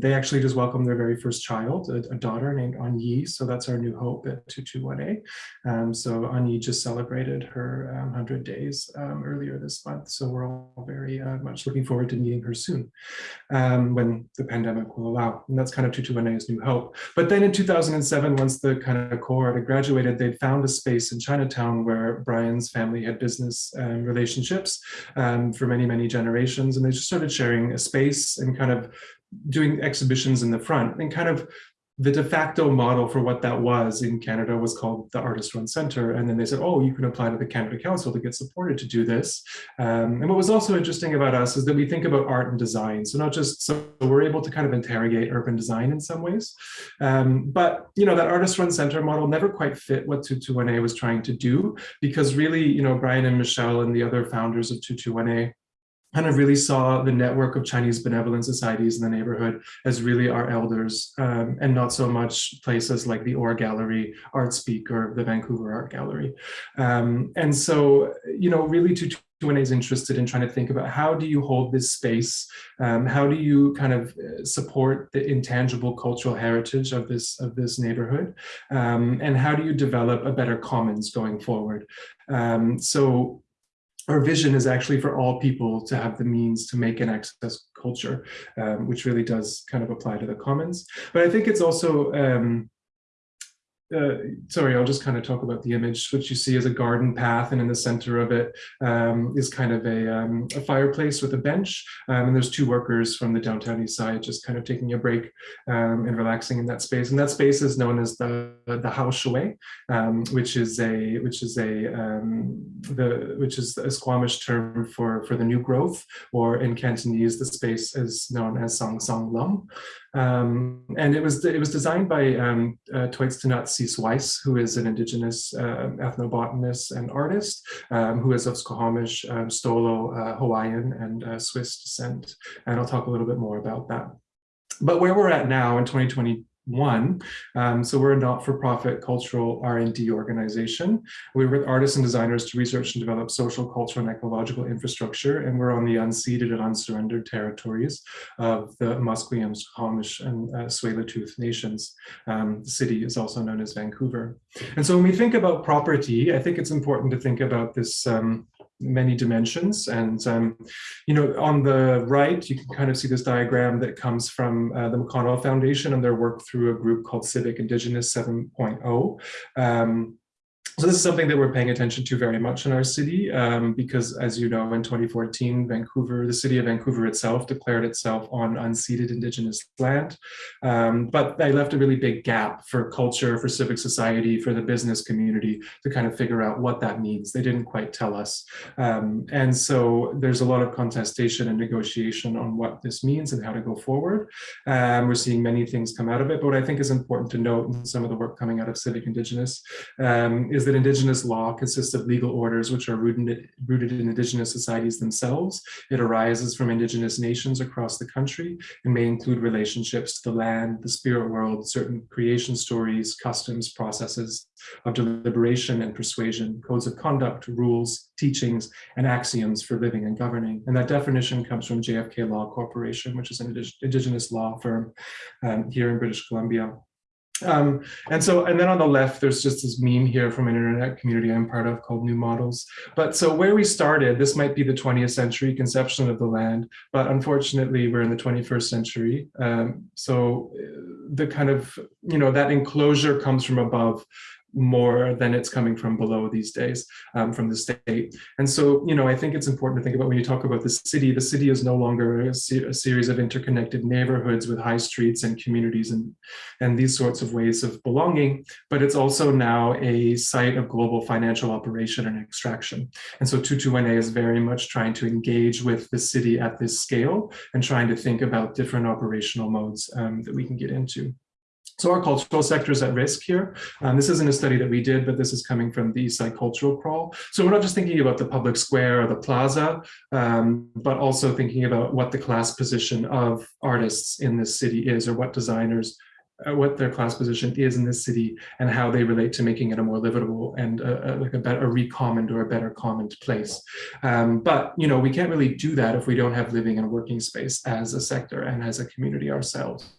they actually just welcomed their very first child, a, a daughter named An Yi. So that's our new hope at 221A. Um, so Ani just celebrated her um, 100 days um, earlier this month. So we're all very uh, much looking forward to meeting her soon um, when the pandemic will allow. And that's kind of 221A's new hope. But then in 2007, once the kind of cohort had graduated, they'd found a space in Chinatown where Brian's family had business um, relationships for many, many generations. And they just started sharing a space and kind of doing exhibitions in the front and kind of the de facto model for what that was in Canada was called the Artist Run Center. And then they said, oh, you can apply to the Canada Council to get supported to do this. Um, and what was also interesting about us is that we think about art and design. So not just, so we're able to kind of interrogate urban design in some ways. Um, but, you know, that Artist Run Center model never quite fit what 221A was trying to do because really, you know, Brian and Michelle and the other founders of 221A kind of really saw the network of Chinese benevolent societies in the neighborhood as really our elders um, and not so much places like the Or Gallery, Artspeak, or the Vancouver Art Gallery. Um, and so, you know, really to is interested in trying to think about how do you hold this space? Um, how do you kind of support the intangible cultural heritage of this of this neighborhood? Um, and how do you develop a better commons going forward? Um, so our vision is actually for all people to have the means to make and access culture, um, which really does kind of apply to the commons. But I think it's also, um, uh, sorry, I'll just kind of talk about the image, which you see is a garden path, and in the center of it um, is kind of a, um, a fireplace with a bench. Um, and there's two workers from the downtown east side just kind of taking a break um, and relaxing in that space. And that space is known as the the Hao Shui, um, which is a which is a um, the which is a Squamish term for for the new growth, or in Cantonese, the space is known as Sang Sang Lum. Um, and it was it was designed by um, uh, Wyss, who is an indigenous uh, ethnobotanist and artist, um, who is of Squamish, um, Stolo, uh, Hawaiian, and uh, Swiss descent. And I'll talk a little bit more about that. But where we're at now in 2020, one. Um, so we're a not-for-profit cultural R&D organization. We work with artists and designers to research and develop social, cultural, and ecological infrastructure, and we're on the unceded and unsurrendered territories of the Musqueam, Squamish, and uh, Tsleil-Waututh nations. Um, the city is also known as Vancouver. And so when we think about property, I think it's important to think about this um, many dimensions. And, um, you know, on the right, you can kind of see this diagram that comes from uh, the McConnell Foundation and their work through a group called Civic Indigenous 7.0. Um, so this is something that we're paying attention to very much in our city um, because as you know in 2014 Vancouver the city of Vancouver itself declared itself on unceded indigenous land. Um, but they left a really big gap for culture for civic society for the business community to kind of figure out what that means. They didn't quite tell us. Um, and so there's a lot of contestation and negotiation on what this means and how to go forward. Um, we're seeing many things come out of it but what I think is important to note in some of the work coming out of civic indigenous um, that Indigenous law consists of legal orders which are rooted, rooted in Indigenous societies themselves. It arises from Indigenous nations across the country and may include relationships to the land, the spirit world, certain creation stories, customs, processes of deliberation and persuasion, codes of conduct, rules, teachings, and axioms for living and governing. And that definition comes from JFK Law Corporation, which is an Indigenous law firm um, here in British Columbia. Um, and so, and then on the left, there's just this meme here from an internet community I'm part of called New Models. But so where we started, this might be the 20th century conception of the land, but unfortunately we're in the 21st century. Um, so uh, the kind of, you know, that enclosure comes from above more than it's coming from below these days um, from the state. And so, you know, I think it's important to think about when you talk about the city, the city is no longer a, a, series of interconnected neighborhoods with high streets and communities and, and these sorts of ways of belonging, but it's also now a site of global financial operation and extraction. And so 221A is very much trying to engage with the city at this scale and trying to think about different operational modes um, that we can get into. So our cultural sector is at risk here. Um, this isn't a study that we did, but this is coming from the Eastside Cultural Crawl. So we're not just thinking about the public square or the plaza, um, but also thinking about what the class position of artists in this city is or what designers uh, what their class position is in this city and how they relate to making it a more livable and a, a, like a better a recommoned or a better commoned place. Um, but you know we can't really do that if we don't have living and working space as a sector and as a community ourselves.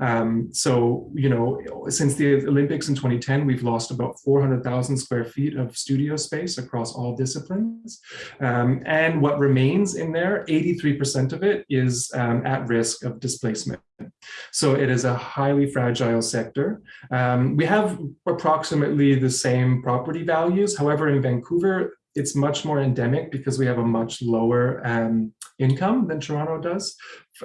Um, so, you know, since the Olympics in 2010, we've lost about 400,000 square feet of studio space across all disciplines. Um, and what remains in there, 83% of it is um, at risk of displacement. So it is a highly fragile sector. Um, we have approximately the same property values. However, in Vancouver, it's much more endemic because we have a much lower um, income than Toronto does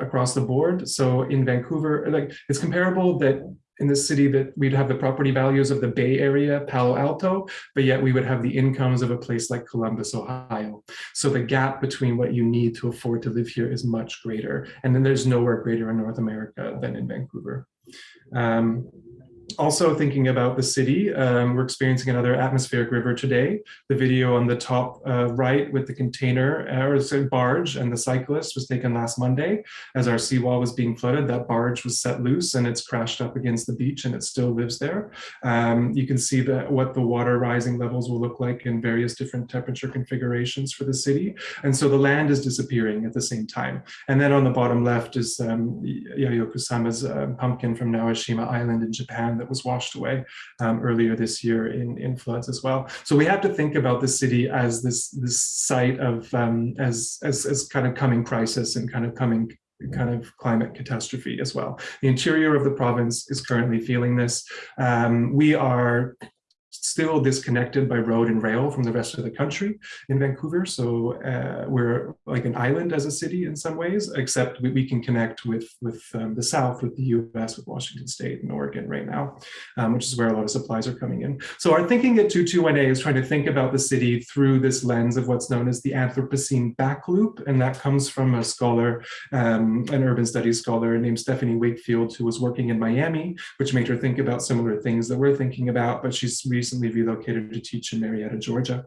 across the board. So in Vancouver, like it's comparable that in the city that we'd have the property values of the Bay Area, Palo Alto, but yet we would have the incomes of a place like Columbus, Ohio. So the gap between what you need to afford to live here is much greater. And then there's nowhere greater in North America than in Vancouver. Um, also thinking about the city, um, we're experiencing another atmospheric river today. The video on the top uh, right with the container uh, or barge and the cyclist was taken last Monday as our seawall was being flooded. That barge was set loose and it's crashed up against the beach and it still lives there. Um, you can see that what the water rising levels will look like in various different temperature configurations for the city. And so the land is disappearing at the same time. And then on the bottom left is um, Kusama's uh, pumpkin from Naoshima Island in Japan that was washed away um, earlier this year in, in floods as well. So we have to think about the city as this, this site of, um, as, as, as kind of coming crisis and kind of coming kind of climate catastrophe as well. The interior of the province is currently feeling this. Um, we are still disconnected by road and rail from the rest of the country in Vancouver. So uh, we're like an island as a city in some ways, except we, we can connect with, with um, the South, with the US, with Washington State and Oregon right now, um, which is where a lot of supplies are coming in. So our thinking at 221A is trying to think about the city through this lens of what's known as the Anthropocene back loop. And that comes from a scholar, um, an urban studies scholar named Stephanie Wakefield, who was working in Miami, which made her think about similar things that we're thinking about, but she's recently relocated to teach in Marietta, Georgia.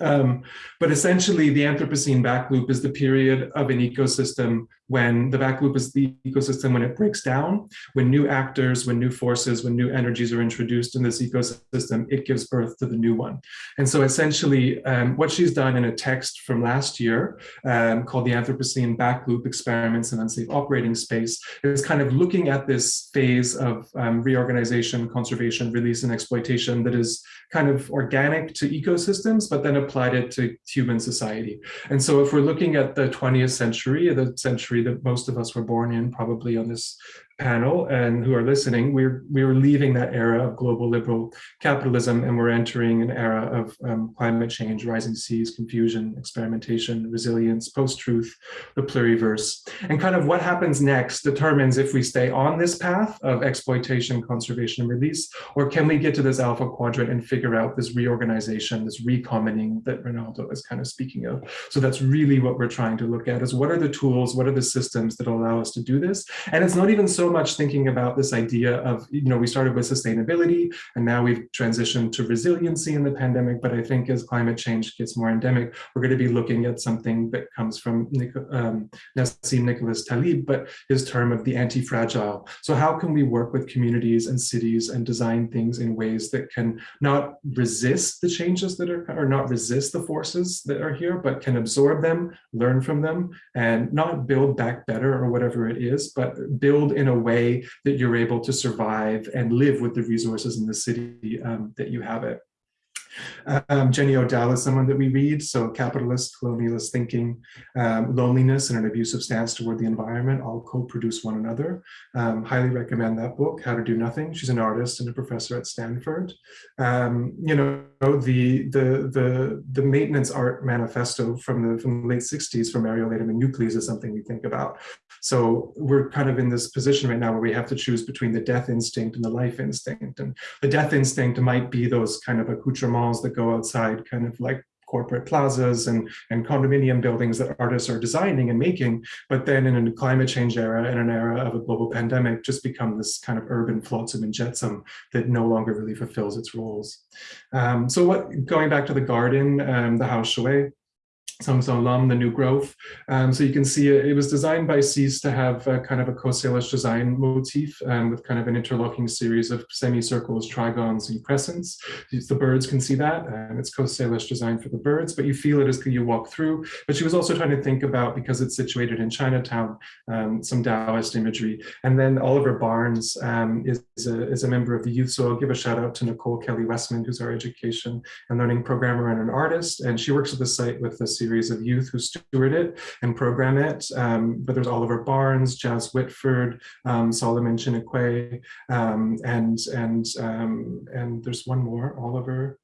Um, but essentially, the Anthropocene back loop is the period of an ecosystem when the back loop is the ecosystem when it breaks down, when new actors, when new forces, when new energies are introduced in this ecosystem, it gives birth to the new one. And so essentially, um, what she's done in a text from last year um, called the Anthropocene Back Loop Experiments in Unsafe Operating Space is kind of looking at this phase of um, reorganization, conservation, release, and exploitation that is kind of organic to ecosystems, but then applied it to human society. And so if we're looking at the 20th century, the century that most of us were born in, probably on this panel and who are listening, we're we're leaving that era of global liberal capitalism and we're entering an era of um, climate change, rising seas, confusion, experimentation, resilience, post-truth, the pluriverse. And kind of what happens next determines if we stay on this path of exploitation, conservation, and release, or can we get to this alpha quadrant and figure out this reorganization, this recommoning that Rinaldo is kind of speaking of. So that's really what we're trying to look at is what are the tools, what are the systems that allow us to do this? And it's not even so much thinking about this idea of, you know, we started with sustainability and now we've transitioned to resiliency in the pandemic. But I think as climate change gets more endemic, we're going to be looking at something that comes from um, Nassim Nicholas Taleb, but his term of the anti-fragile. So how can we work with communities and cities and design things in ways that can not resist the changes that are, or not resist the forces that are here, but can absorb them, learn from them, and not build back better or whatever it is, but build in a way that you're able to survive and live with the resources in the city um, that you have it. Um, Jenny Odell is someone that we read, so capitalist, colonialist thinking, um, loneliness and an abusive stance toward the environment all co-produce one another. Um, highly recommend that book, How to Do Nothing. She's an artist and a professor at Stanford. Um, you know, the, the, the, the maintenance art manifesto from the, from the late 60s from Mierle Laderman Ukeles is something we think about. So we're kind of in this position right now where we have to choose between the death instinct and the life instinct. And the death instinct might be those kind of accoutrements that go outside, kind of like corporate plazas and, and condominium buildings that artists are designing and making, but then in a climate change era, in an era of a global pandemic, just become this kind of urban flotsam and jetsam that no longer really fulfills its roles. Um, so what, going back to the garden, um, the house Shui, Song Lam, the new growth. Um, so you can see it, it, was designed by Cease to have a, kind of a Coast Salish design motif um, with kind of an interlocking series of semicircles, trigons, and crescents. The birds can see that, and it's Coast Salish design for the birds, but you feel it as you walk through. But she was also trying to think about, because it's situated in Chinatown, um, some Taoist imagery. And then Oliver Barnes um, is, a, is a member of the youth, so I'll give a shout out to Nicole Kelly Westman, who's our education and learning programmer and an artist, and she works at the site with the series series of youth who steward it and program it. Um, but there's Oliver Barnes, Jazz Whitford, um, Solomon Chinekwe, um, and and um, and there's one more, Oliver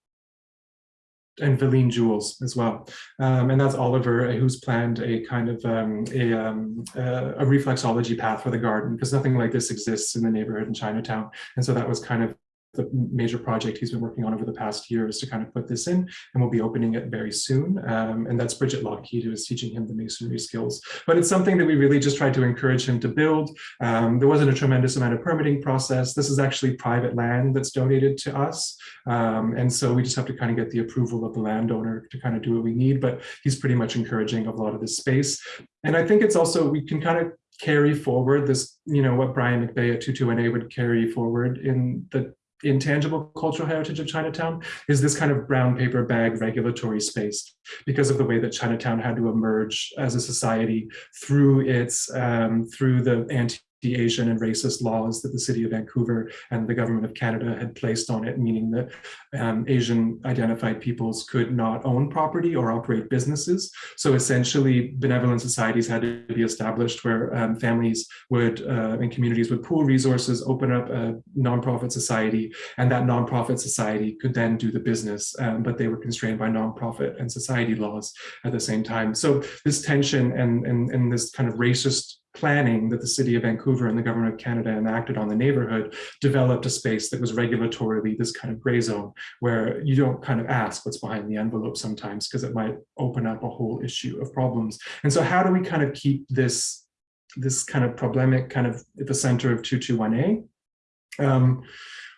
and Valine Jules as well. Um, and that's Oliver, who's planned a kind of um, a, um, uh, a reflexology path for the garden because nothing like this exists in the neighborhood in Chinatown. And so that was kind of the major project he's been working on over the past year is to kind of put this in and we'll be opening it very soon. Um, and that's Bridget Lockheed who is teaching him the masonry skills. But it's something that we really just tried to encourage him to build. Um, there wasn't a tremendous amount of permitting process. This is actually private land that's donated to us. Um, and so we just have to kind of get the approval of the landowner to kind of do what we need but he's pretty much encouraging a lot of this space. And I think it's also we can kind of carry forward this, you know, what Brian McBride at 221A would carry forward in the intangible cultural heritage of Chinatown is this kind of brown paper bag regulatory space because of the way that Chinatown had to emerge as a society through its um, through the anti the Asian and racist laws that the city of Vancouver and the government of Canada had placed on it, meaning that um, Asian identified peoples could not own property or operate businesses. So essentially benevolent societies had to be established where um, families would uh, and communities would pool resources, open up a nonprofit society, and that nonprofit society could then do the business, um, but they were constrained by nonprofit and society laws at the same time. So this tension and, and, and this kind of racist planning that the city of Vancouver and the government of Canada enacted on the neighborhood developed a space that was regulatorily this kind of gray zone where you don't kind of ask what's behind the envelope sometimes because it might open up a whole issue of problems. And so how do we kind of keep this, this kind of problemic kind of at the center of 221A? Um,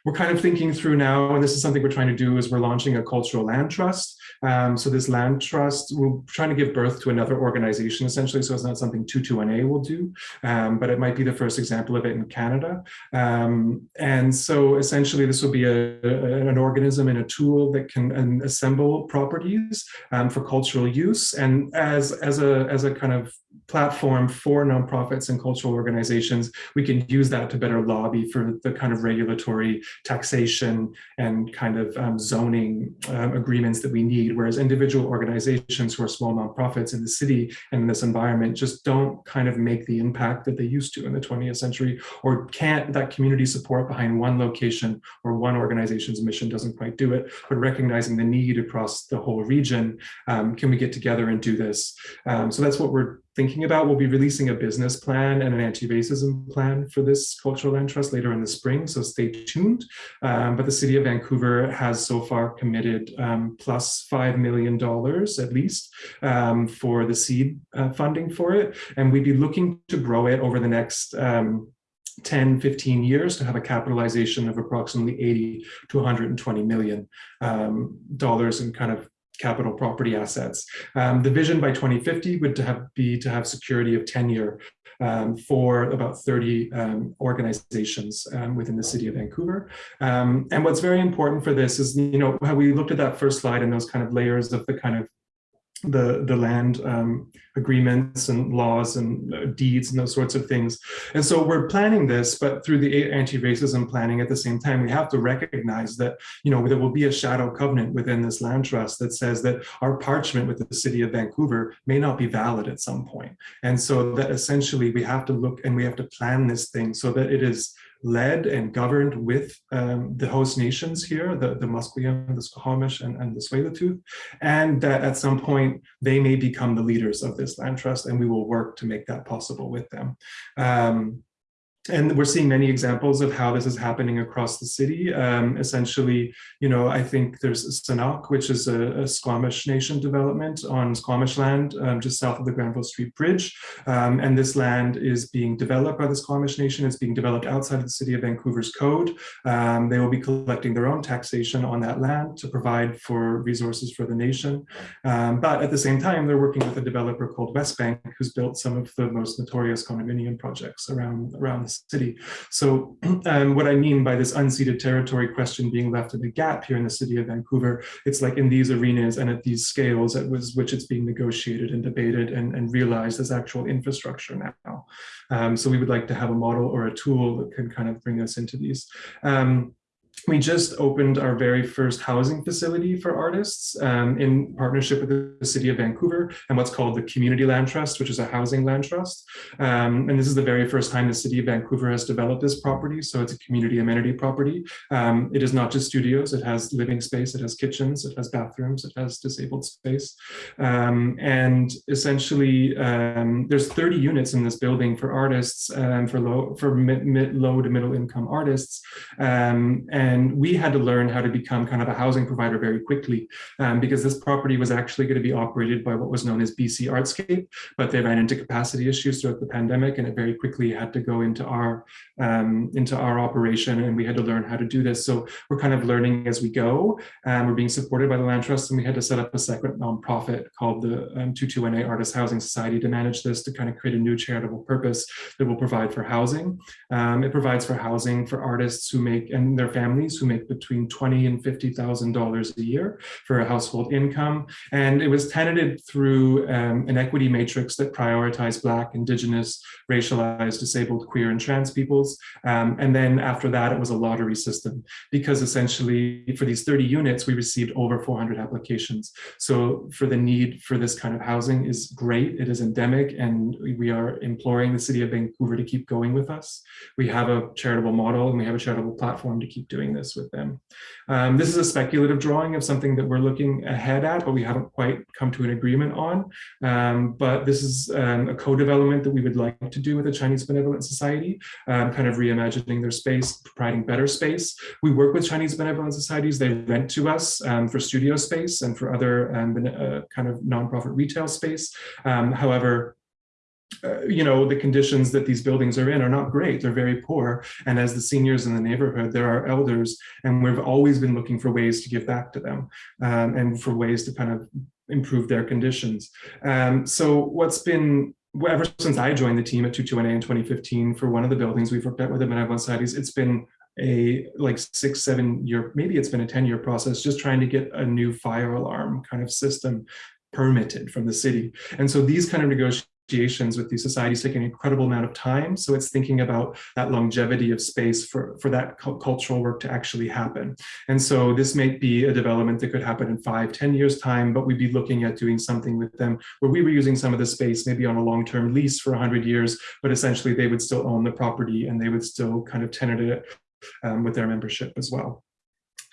we're kind of thinking through now, and this is something we're trying to do, is we're launching a cultural land trust. Um, so this land trust, we're trying to give birth to another organization essentially, so it's not something 221A will do, um, but it might be the first example of it in Canada. Um, and so essentially this will be a, a, an organism and a tool that can assemble properties um, for cultural use. And as, as, a, as a kind of platform for nonprofits and cultural organizations, we can use that to better lobby for the kind of regulatory taxation and kind of um, zoning um, agreements that we need, whereas individual organizations who are small nonprofits in the city and in this environment just don't kind of make the impact that they used to in the 20th century or can't that community support behind one location or one organization's mission doesn't quite do it, but recognizing the need across the whole region, um, can we get together and do this? Um, so that's what we're thinking about. We'll be releasing a business plan and an anti-racism plan for this cultural land trust later in the spring, so stay tuned. Um, but the city of Vancouver has so far committed um, plus $5 million at least um, for the seed uh, funding for it. And we'd be looking to grow it over the next um, 10, 15 years to have a capitalization of approximately 80 to 120 million um, dollars and kind of capital property assets. Um, the vision by 2050 would to have, be to have security of tenure um, for about 30 um, organizations um, within the city of Vancouver. Um, and what's very important for this is, you know, how we looked at that first slide and those kind of layers of the kind of the the land um, agreements and laws and uh, deeds and those sorts of things. And so we're planning this, but through the anti-racism planning at the same time, we have to recognize that, you know, there will be a shadow covenant within this land trust that says that our parchment with the city of Vancouver may not be valid at some point. And so that essentially we have to look and we have to plan this thing so that it is led and governed with um, the host nations here, the, the Musqueam, the Squamish, and, and the Tsleil-Waututh, and that at some point they may become the leaders of this land trust, and we will work to make that possible with them. Um, and we're seeing many examples of how this is happening across the city. Um, essentially, you know, I think there's Senákw, which is a, a Squamish Nation development on Squamish land um, just south of the Granville Street Bridge. Um, and this land is being developed by the Squamish Nation. It's being developed outside of the city of Vancouver's code. Um, they will be collecting their own taxation on that land to provide for resources for the nation. Um, but at the same time, they're working with a developer called Westbank, who's built some of the most notorious condominium projects around, around the city. So *clears throat* um, what I mean by this unceded territory question being left in a gap here in the city of Vancouver, it's like in these arenas and at these scales at which it's being negotiated and debated and, and realized as actual infrastructure now. Um, so we would like to have a model or a tool that can kind of bring us into these. Um, we just opened our very first housing facility for artists um, in partnership with the city of Vancouver and what's called the Community Land Trust, which is a housing land trust. Um, and this is the very first time the city of Vancouver has developed this property. So it's a community amenity property. Um, it is not just studios, it has living space, it has kitchens, it has bathrooms, it has disabled space. Um, and essentially um, there's 30 units in this building for artists, um, for low, for mid, mid, low to middle income artists. and and we had to learn how to become kind of a housing provider very quickly um, because this property was actually going to be operated by what was known as BC Artscape, but they ran into capacity issues throughout the pandemic and it very quickly had to go into our um, into our operation and we had to learn how to do this. So we're kind of learning as we go and we're being supported by the Land Trust and we had to set up a separate nonprofit called the um, 221A Artist Housing Society to manage this to kind of create a new charitable purpose that will provide for housing. Um, it provides for housing for artists who make and their families families who make between twenty and fifty thousand dollars a year for a household income. And it was tenanted through um, an equity matrix that prioritized Black, Indigenous, racialized, disabled, queer, and trans peoples. Um, and then after that, it was a lottery system because essentially for these 30 units, we received over 400 applications. So for the need for this kind of housing is great. It is endemic and we are imploring the city of Vancouver to keep going with us. We have a charitable model and we have a charitable platform to keep doing doing this with them. Um, this is a speculative drawing of something that we're looking ahead at, but we haven't quite come to an agreement on. Um, but this is um, a co-development that we would like to do with the Chinese Benevolent Society, um, kind of reimagining their space, providing better space. We work with Chinese Benevolent Societies. They rent to us um, for studio space and for other uh, kind of nonprofit retail space. however, uh, you know, the conditions that these buildings are in are not great. They're very poor. And as the seniors in the neighborhood, there are elders, and we've always been looking for ways to give back to them um, and for ways to kind of improve their conditions. Um, so what's been ever since I joined the team at 221A in 2015 for one of the buildings we've worked at with the Benevolent Societies, it's been a like six, seven year, maybe it's been a 10 year process, just trying to get a new fire alarm kind of system permitted from the city. And so these kind of negotiations negotiations with these societies take an incredible amount of time. So it's thinking about that longevity of space for, for that cultural work to actually happen. And so this may be a development that could happen in five, ten years time, but we'd be looking at doing something with them where we were using some of the space maybe on a long-term lease for 100 years, but essentially they would still own the property and they would still kind of tenant it um, with their membership as well.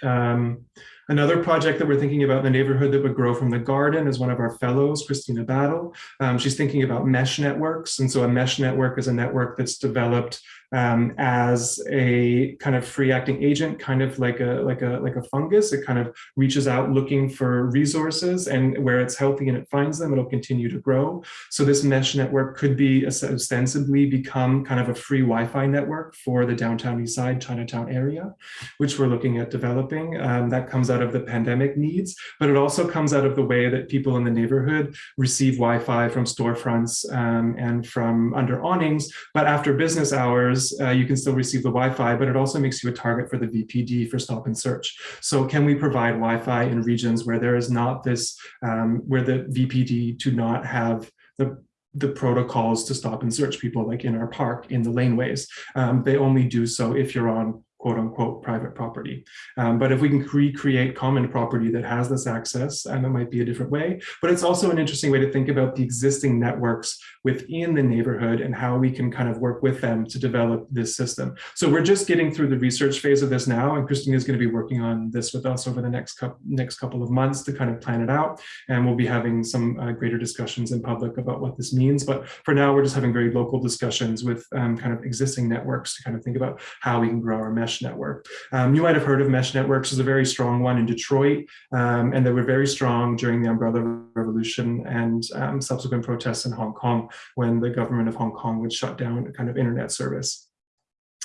Um, Another project that we're thinking about in the neighborhood that would grow from the garden is one of our fellows, Christina Battle. Um, she's thinking about mesh networks. And so a mesh network is a network that's developed um, as a kind of free acting agent, kind of like a, like, a, like a fungus. It kind of reaches out looking for resources and where it's healthy and it finds them, it'll continue to grow. So this mesh network could be ostensibly become kind of a free Wi-Fi network for the downtown east side Chinatown area, which we're looking at developing. Um, that comes out of the pandemic needs, but it also comes out of the way that people in the neighborhood receive Wi-Fi from storefronts um, and from under awnings. But after business hours, uh, you can still receive the Wi-Fi, but it also makes you a target for the VPD for stop and search. So can we provide Wi-Fi in regions where there is not this, um, where the VPD do not have the the protocols to stop and search people like in our park in the laneways. Um, they only do so if you're on quote unquote private property. Um, but if we can recreate common property that has this access, and it might be a different way, but it's also an interesting way to think about the existing networks within the neighborhood and how we can kind of work with them to develop this system. So we're just getting through the research phase of this now, and Christine is going to be working on this with us over the next couple, next couple of months to kind of plan it out. And we'll be having some uh, greater discussions in public about what this means. But for now, we're just having very local discussions with um, kind of existing networks to kind of think about how we can grow our mesh network. Um, you might have heard of mesh networks as a very strong one in Detroit, um, and they were very strong during the umbrella revolution and um, subsequent protests in Hong Kong when the government of Hong Kong would shut down kind of internet service.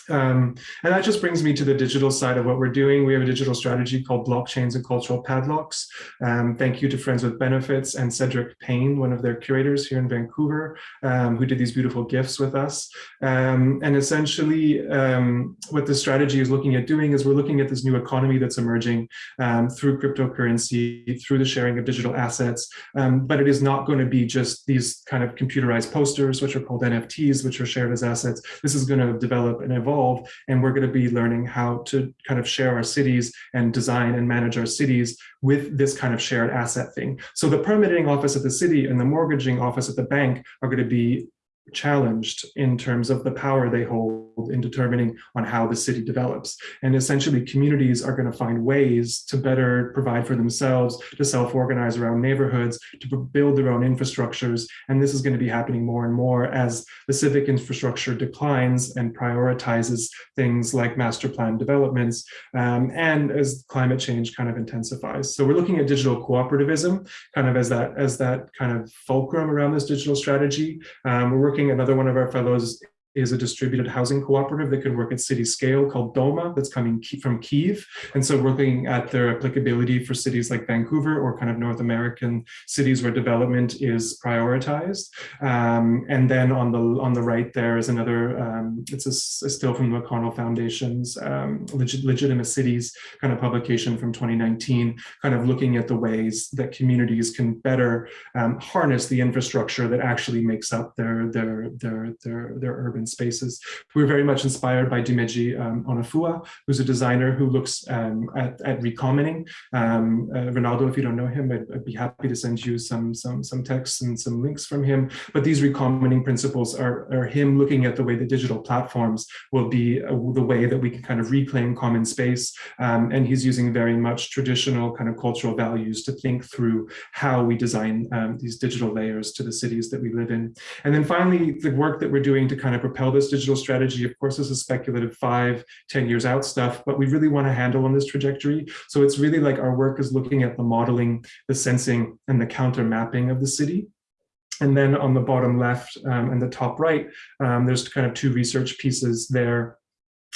Um, and that just brings me to the digital side of what we're doing. We have a digital strategy called Blockchains and Cultural Padlocks. Um, thank you to Friends with Benefits and Cedric Payne, one of their curators here in Vancouver, um, who did these beautiful gifts with us. Um, and essentially, um, what the strategy is looking at doing is we're looking at this new economy that's emerging um, through cryptocurrency, through the sharing of digital assets. but it is not going to be just these kind of computerized posters, which are called NFTs, which are shared as assets. This is going to develop and evolve evolve. And we're going to be learning how to kind of share our cities and design and manage our cities with this kind of shared asset thing. So the permitting office at the city and the mortgaging office at the bank are going to be challenged in terms of the power they hold in determining on how the city develops. And essentially communities are going to find ways to better provide for themselves, to self-organize around neighborhoods, to build their own infrastructures. And this is going to be happening more and more as the civic infrastructure declines and prioritizes things like master plan developments um, and as climate change kind of intensifies. So we're looking at digital cooperativism kind of as that, as that kind of fulcrum around this digital strategy. Um, we're working, another one of our fellows is a distributed housing cooperative that could work at city scale called DOMA that's coming from Kiev. And so we're looking at their applicability for cities like Vancouver or kind of North American cities where development is prioritized. Um, and then on the on the right there is another, um, it's a, a, still from the McConnell Foundation's um, Legit Legitimate Cities kind of publication from 2019, kind of looking at the ways that communities can better um, harness the infrastructure that actually makes up their, their, their, their, their urban urban spaces. We're very much inspired by Dimeji um, Onafuwa, who's a designer who looks um, at, at. Um, uh, Rinaldo, if you don't know him, I'd, I'd, be happy to send you some, some, some texts and some links from him. But these recommoning principles are, are him looking at the way that digital platforms will be uh, the way that we can kind of reclaim common space. Um, and he's using very much traditional kind of cultural values to think through how we design um, these digital layers to the cities that we live in. And then finally, the work that we're doing to kind of propel this digital strategy. Of course, this is speculative five, ten years out stuff, but we really want to handle on this trajectory. So it's really like our work is looking at the modeling, the sensing, and the counter mapping of the city. And then on the bottom left um, and the top right, um, there's kind of two research pieces there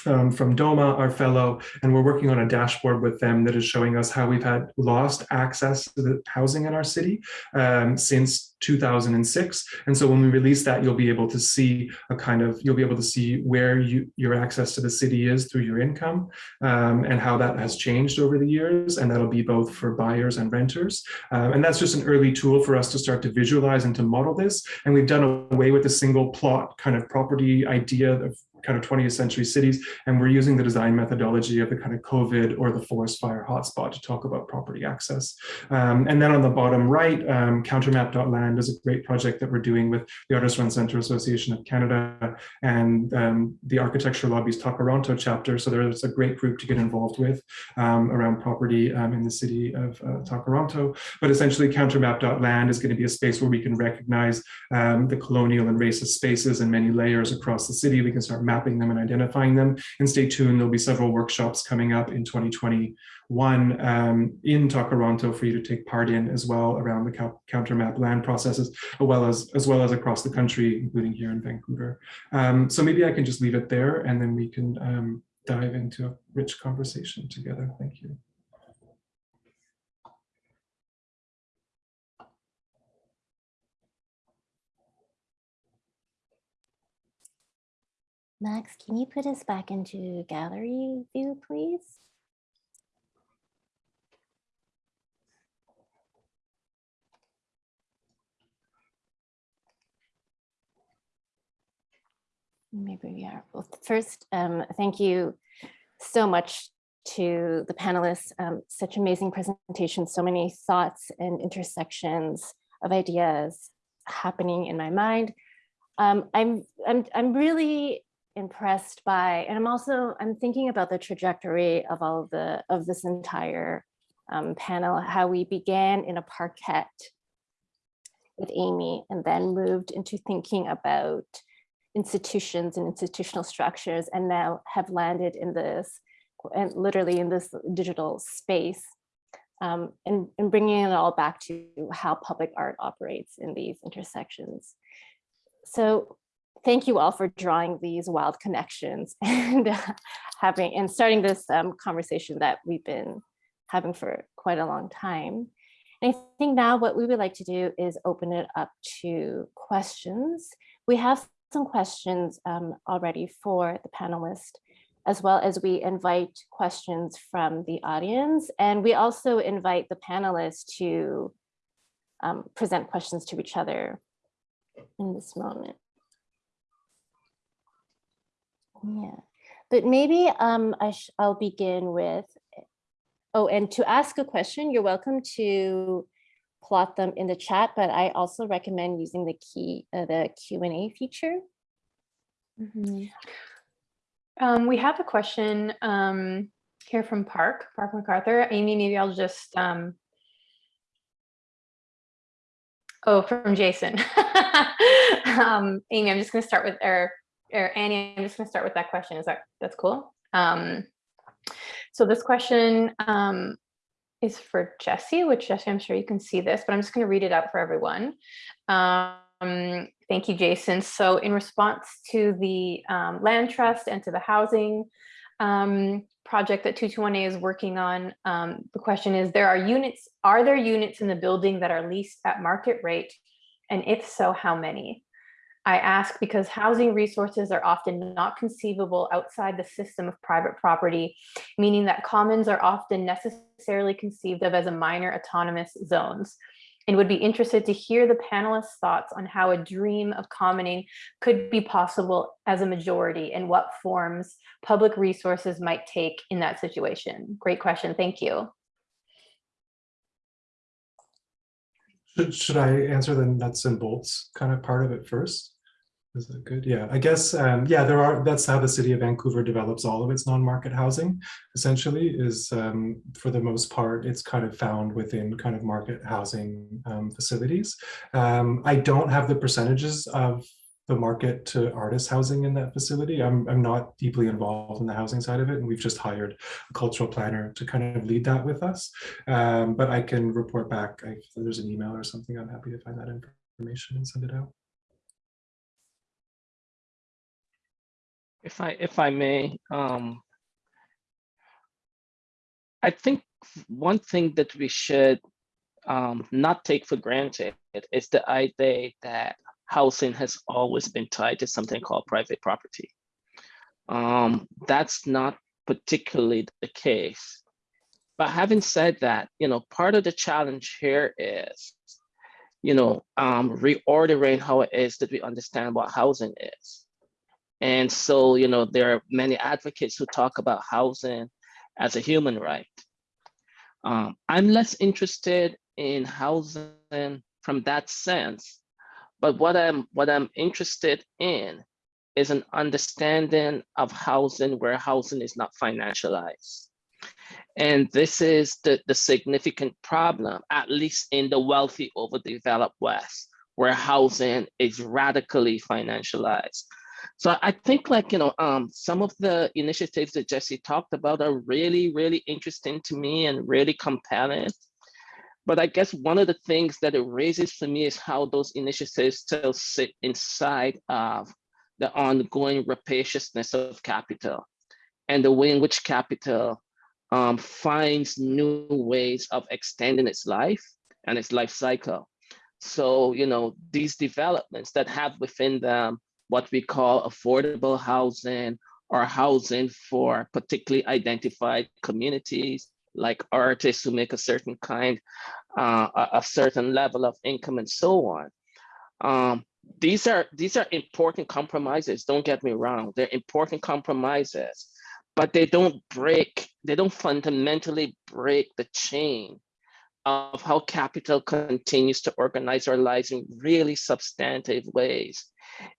um, from DOMA, our fellow, and we're working on a dashboard with them that is showing us how we've had lost access to the housing in our city um, since 2006. And so when we release that, you'll be able to see a kind of, you'll be able to see where you, your access to the city is through your income um, and how that has changed over the years. And that'll be both for buyers and renters. Um, and that's just an early tool for us to start to visualize and to model this. And we've done away with the single plot kind of property idea of kind of 20th century cities. And we're using the design methodology of the kind of COVID or the forest fire hotspot to talk about property access. Um, and then on the bottom right, um, countermap.land is a great project that we're doing with the Artist Run Center Association of Canada and um, the Architecture Lobby's Toronto chapter. So there's a great group to get involved with um, around property um, in the city of uh, Tkaronto. But essentially countermap.land is going to be a space where we can recognize um, the colonial and racist spaces and many layers across the city. We can start mapping them and identifying them. And stay tuned, there'll be several workshops coming up in 2021 um, in Tkaronto for you to take part in as well around the counter map land processes, as well as, as well as across the country, including here in Vancouver. Um, so maybe I can just leave it there and then we can um, dive into a rich conversation together. Thank you. Max, can you put us back into gallery view, please? Maybe we are. Well, first, um, thank you so much to the panelists. Um, such amazing presentation, so many thoughts and intersections of ideas happening in my mind. Um, I'm, I'm, I'm really impressed by, and I'm also, I'm thinking about the trajectory of all of the, of this entire um, panel, how we began in a parkette with Amy and then moved into thinking about institutions and institutional structures and now have landed in this, and literally in this digital space um, and, and bringing it all back to how public art operates in these intersections. So thank you all for drawing these wild connections *laughs* and uh, having and starting this um, conversation that we've been having for quite a long time. And I think now what we would like to do is open it up to questions. We have some questions um, already for the panelists, as well as we invite questions from the audience. And we also invite the panelists to um, present questions to each other in this moment. Yeah, but maybe um, I I'll begin with, oh, and to ask a question, you're welcome to plot them in the chat, but I also recommend using the key, uh, the Q&A feature. Mm -hmm. um, we have a question um, here from Park, Park MacArthur. Amy, maybe I'll just, um, oh, from Jason. *laughs* um, Amy, I'm just gonna start with, or or Annie, I'm just going to start with that question. Is that that's cool? Um, so this question um, is for Jesse, which Jesse, I'm sure you can see this, but I'm just going to read it out for everyone. Um, thank you, Jason. So in response to the um, land trust and to the housing um, project that 221A is working on, um, the question is, there are units, are there units in the building that are leased at market rate? And if so, how many? I ask because housing resources are often not conceivable outside the system of private property, meaning that commons are often necessarily conceived of as a minor autonomous zones and would be interested to hear the panelists' thoughts on how a dream of commoning could be possible as a majority and what forms public resources might take in that situation. Great question, thank you. Should, I answer the nuts and bolts kind of part of it first? Is that good? Yeah, I guess, um, yeah, there are, that's how the city of Vancouver develops all of its non-market housing, essentially, is um, for the most part, it's kind of found within kind of market housing um, facilities. Um, I don't have the percentages of the market to artist housing in that facility. I'm, I'm not deeply involved in the housing side of it, and we've just hired a cultural planner to kind of lead that with us. Um, but I can report back if there's an email or something, I'm happy to find that information and send it out. If I if I may, um, I think one thing that we should um, not take for granted is the idea that housing has always been tied to something called private property. Um, that's not particularly the case. But having said that, you know, part of the challenge here is, you know, um, reordering how it is that we understand what housing is. And so, you know, there are many advocates who talk about housing as a human right. Um, I'm less interested in housing from that sense, but what I'm what I'm interested in is an understanding of housing where housing is not financialized. And this is the, the significant problem, at least in the wealthy overdeveloped West, where housing is radically financialized. So I think like, you know, um, some of the initiatives that Jesse talked about are really, really interesting to me and really compelling. But I guess one of the things that it raises for me is how those initiatives still sit inside of the ongoing rapaciousness of capital and the way in which capital um, finds new ways of extending its life and its life cycle. So, you know, these developments that have within them what we call affordable housing or housing for particularly identified communities like artists who make a certain kind, uh, a, certain level of income and so on. Um, these are these are important compromises. Don't get me wrong; they're important compromises, but they don't break. They don't fundamentally break the chain of how capital continues to organize our lives in really substantive ways.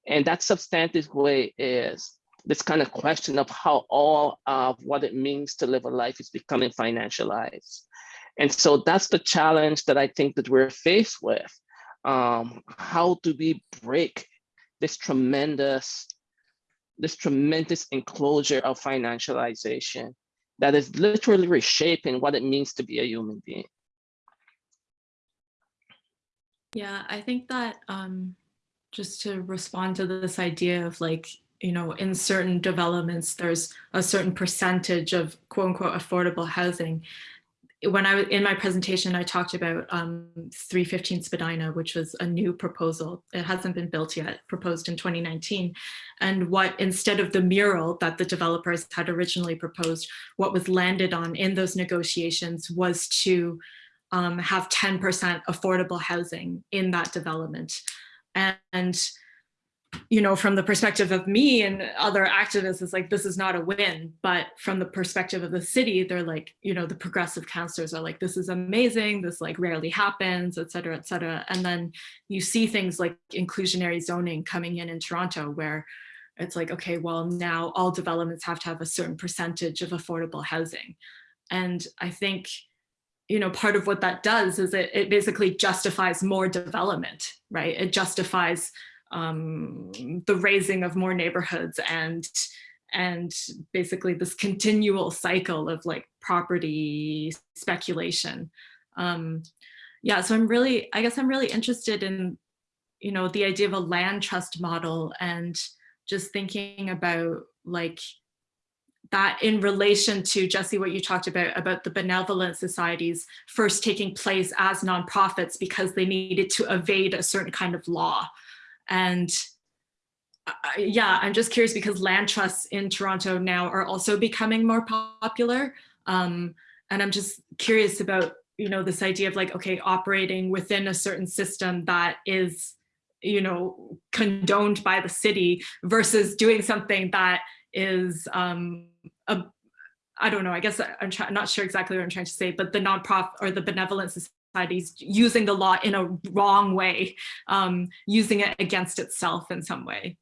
And that substantive way is this kind of question of how all of what it means to live a life is becoming financialized. And so that's the challenge that I think that we're faced with. Um, how do we break this tremendous, this tremendous enclosure of financialization that is literally reshaping what it means to be a human being? Yeah, I think that um, just to respond to this idea of like, you know, in certain developments, there's a certain percentage of quote unquote affordable housing. When I was in my presentation, I talked about um, 315 Spadina, which was a new proposal. It hasn't been built yet, proposed in 2019. And what instead of the mural that the developers had originally proposed, what was landed on in those negotiations was to um, have 10% affordable housing in that development. And, you know, from the perspective of me and other activists, it's like, this is not a win. But from the perspective of the city, they're like, you know, the progressive councillors are like, this is amazing. This like rarely happens, et cetera, et cetera. And then you see things like inclusionary zoning coming in in Toronto where it's like, okay, well, now all developments have to have a certain percentage of affordable housing. And I think you know, part of what that does is it, it basically justifies more development, right? It justifies um, the raising of more neighborhoods and and basically this continual cycle of like property speculation. Um, yeah, so I'm really, I guess I'm really interested in, you know, the idea of a land trust model and just thinking about like that in relation to Jesse, what you talked about, about the benevolent societies first taking place as nonprofits because they needed to evade a certain kind of law. And uh, yeah, I'm just curious because land trusts in Toronto now are also becoming more popular. Um, and I'm just curious about, you know, this idea of like, okay, operating within a certain system that is, you know, condoned by the city versus doing something that is um, a, I don't know, I guess I'm try, not sure exactly what I'm trying to say, but the nonprofit or the benevolent societies using the law in a wrong way, um, using it against itself in some way.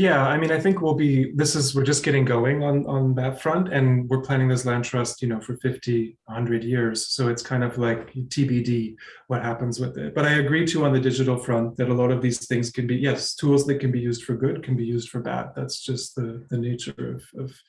Yeah, I mean, I think we'll be, this is, we're just getting going on, on that front and we're planning this land trust, you know, for 50, 100 years. So it's kind of like TBD what happens with it. But I agree too on the digital front that a lot of these things can be, yes, tools that can be used for good can be used for bad. That's just the, the nature of, of,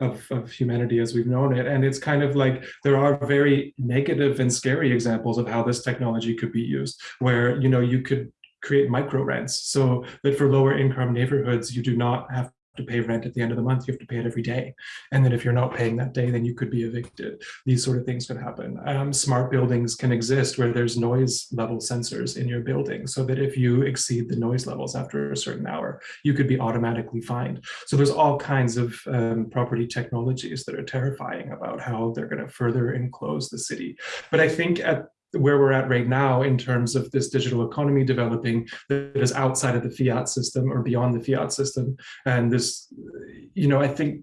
of, of humanity as we've known it. And it's kind of like, there are very negative and scary examples of how this technology could be used, where, you know, you could create micro rents so that for lower income neighborhoods, you do not have to pay rent at the end of the month, you have to pay it every day. And then if you're not paying that day, then you could be evicted. These sort of things could happen. Um, smart buildings can exist where there's noise level sensors in your building so that if you exceed the noise levels after a certain hour, you could be automatically fined. So there's all kinds of um, property technologies that are terrifying about how they're going to further enclose the city. But I think at where we're at right now in terms of this digital economy developing that is outside of the fiat system or beyond the fiat system. And this, you know, I think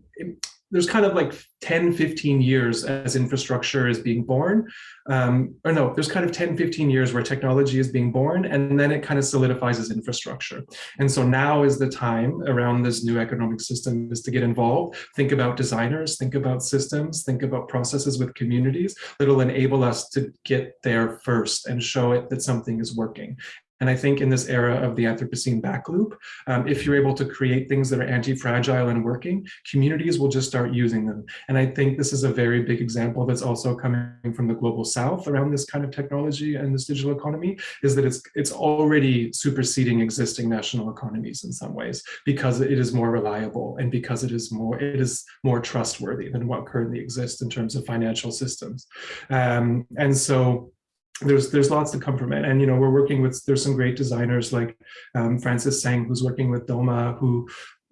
there's kind of like 10, 15 years as infrastructure is being born. Um, or no, there's kind of 10, 15 years where technology is being born and then it kind of solidifies as infrastructure. And so now is the time around this new economic system is to get involved, think about designers, think about systems, think about processes with communities that'll enable us to get there first and show it that something is working. And I think in this era of the Anthropocene back loop, um, if you're able to create things that are anti-fragile and working, communities will just start using them. And I think this is a very big example that's also coming from the global south around this kind of technology and this digital economy, is that it's, it's already superseding existing national economies in some ways, because it is more reliable and because it is more, it is more trustworthy than what currently exists in terms of financial systems. Um, and so there's there's lots to come from it. And you know we're working with there's some great designers like um, Francis Tseng who's working with Doma who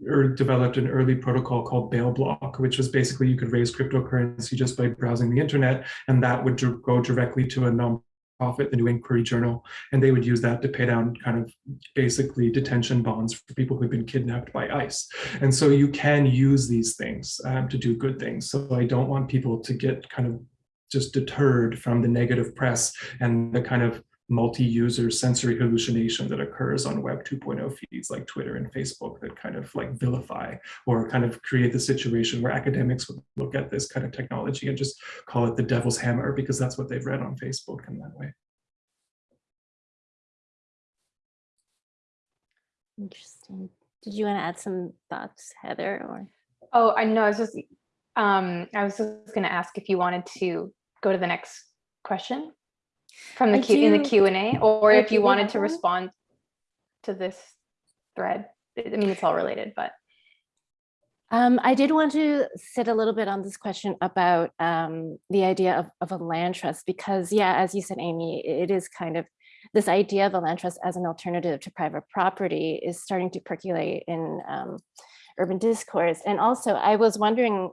er, developed an early protocol called Bail Bloc which was basically you could raise cryptocurrency just by browsing the internet and that would go directly to a non-profit the New Inquiry Journal and they would use that to pay down kind of basically detention bonds for people who've been kidnapped by ICE. And so you can use these things um, to do good things. So I don't want people to get kind of just deterred from the negative press and the kind of multi-user sensory hallucination that occurs on web 2.0 feeds like Twitter and Facebook that kind of like vilify or kind of create the situation where academics would look at this kind of technology and just call it the devil's hammer because that's what they've read on Facebook in that way. Interesting. Did you want to add some thoughts, Heather, or? Oh, I know, I was just, um, I was just gonna ask if you wanted to go to the next question from the I Q in the Q and A, or if you wanted to respond to this thread. I I mean, it's all related, but Um, I did want to sit a little bit on this question about um, the idea of, of a land trust, because yeah, as you said, Amy, it is kind of this idea of a land trust as an alternative to private property is starting to percolate in um, urban discourse. And also I was wondering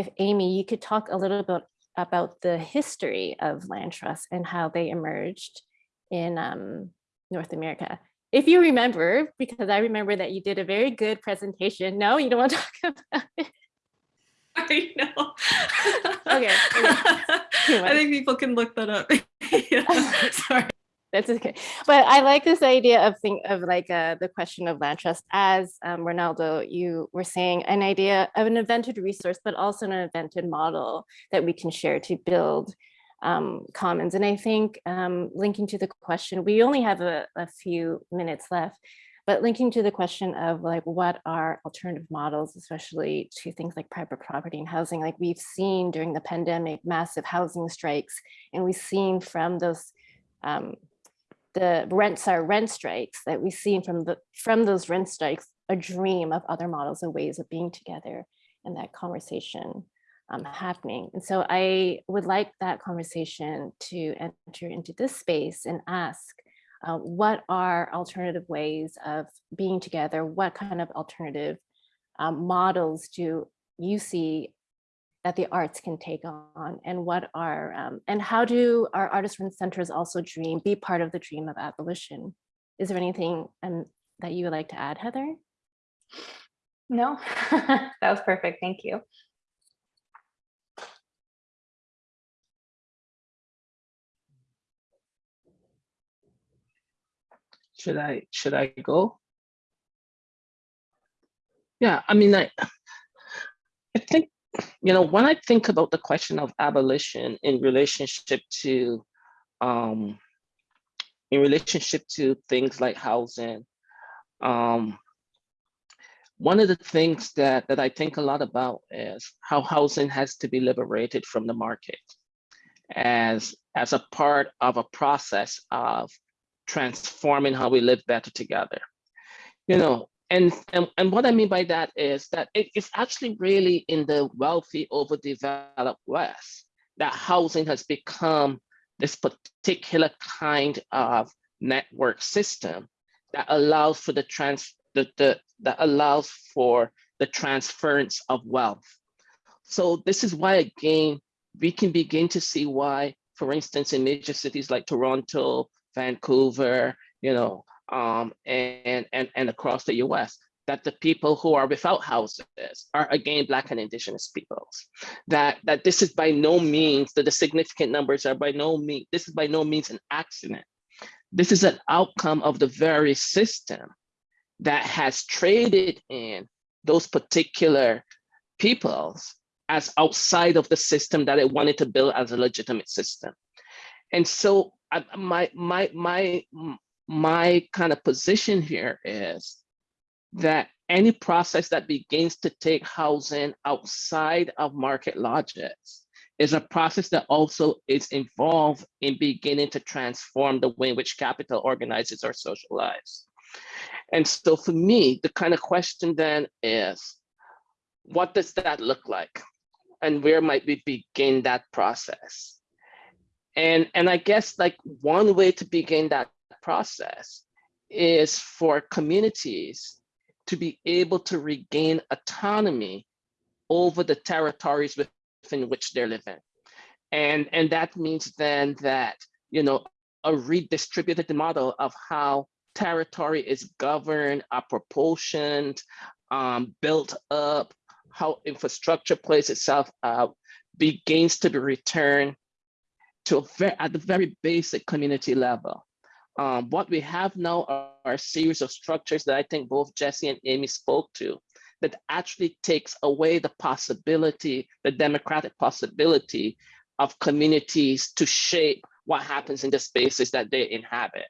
if Amy, you could talk a little bit about the history of land trusts and how they emerged in um, North America. If you remember, because I remember that you did a very good presentation. No, you don't want to *laughs* talk about it. I know. Okay, okay. *laughs* I think people can look that up. *laughs* Yeah, Sorry. That's okay. But I like this idea of think of like uh, the question of land trust as um, Rinaldo, you were saying an idea of an invented resource, but also an invented model that we can share to build um, commons. And I think um, linking to the question, we only have a, a few minutes left, but linking to the question of like what are alternative models, especially to things like private property and housing, like we've seen during the pandemic, massive housing strikes, and we've seen from those um, the rents are rent strikes that we've seen from the from those rent strikes a dream of other models and ways of being together and that conversation um, happening. And so I would like that conversation to enter into this space and ask uh, what are alternative ways of being together? What kind of alternative um, models do you see that the arts can take on and what are um, and how do our artist run centers also dream be part of the dream of abolition is there anything um, that you would like to add heather no, *laughs* that was perfect. Thank you. Should I should I go? Yeah, I mean, I I think you know when I think about the question of abolition in relationship to um, in relationship to things like housing, um, one of the things that that I think a lot about is how housing has to be liberated from the market as as a part of a process of transforming how we live better together. You know, and, and, and what I mean by that is that it, it's actually really in the wealthy, overdeveloped West that housing has become this particular kind of network system that allows for the trans the, the that allows for the transference of wealth. So this is why again we can begin to see why, for instance, in major cities like Toronto, Vancouver, you know, um, and, and, and across the US, that the people who are without houses are again Black and Indigenous peoples. That, that this is by no means, that the significant numbers are by no means, this is by no means an accident. This is an outcome of the very system that has traded in those particular peoples as outside of the system that it wanted to build as a legitimate system. And so I, my, my, my, my kind of position here is that any process that begins to take housing outside of market logics is a process that also is involved in beginning to transform the way in which capital organizes our social lives. And so for me, the kind of question then is, what does that look like? And where might we begin that process? And, and I guess like one way to begin that process is for communities to be able to regain autonomy over the territories within which they're living. And, and that means then that, you know, a redistributed model of how territory is governed, are proportioned, um, built up, how infrastructure plays itself out, begins to be returned to a very, at the very basic community level. Um, what we have now are, are a series of structures that I think both Jesse and Amy spoke to that actually takes away the possibility, the democratic possibility of communities to shape what happens in the spaces that they inhabit.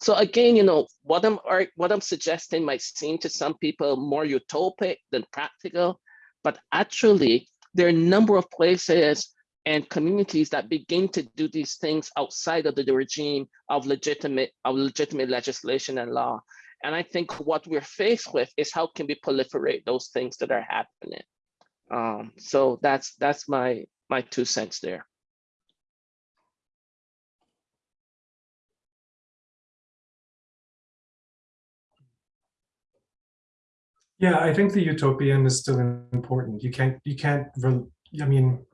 So again, you know, what I'm what I'm suggesting might seem to some people more utopic than practical, but actually there are a number of places and communities that begin to do these things outside of the, regime of legitimate of legitimate legislation and law. And I think what we're faced with is how can we proliferate those things that are happening. Um, so that's that's my my two cents there. Yeah, I think the utopian is still important. You can't, you can't, I mean,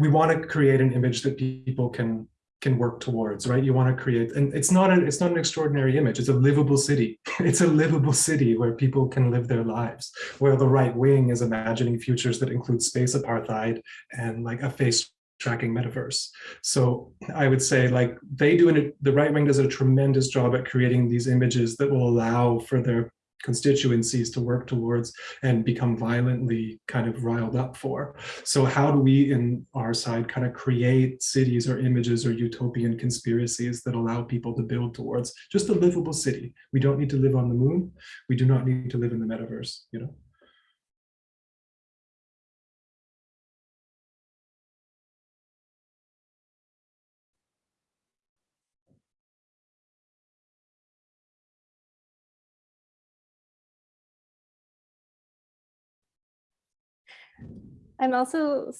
we want to create an image that people can can work towards, right? You want to create, and it's not an it's not an extraordinary image. It's a livable city. *laughs* It's a livable city where people can live their lives. Where the right wing is imagining futures that include space apartheid and like a face tracking metaverse. So I would say like they do it, the right wing does a tremendous job at creating these images that will allow for their constituencies to work towards and become violently kind of riled up for. So how do we in our side kind of create cities or images or utopian conspiracies that allow people to build towards just a livable city? We don't need to live on the moon. We do not need to live in the metaverse, you know? I'm also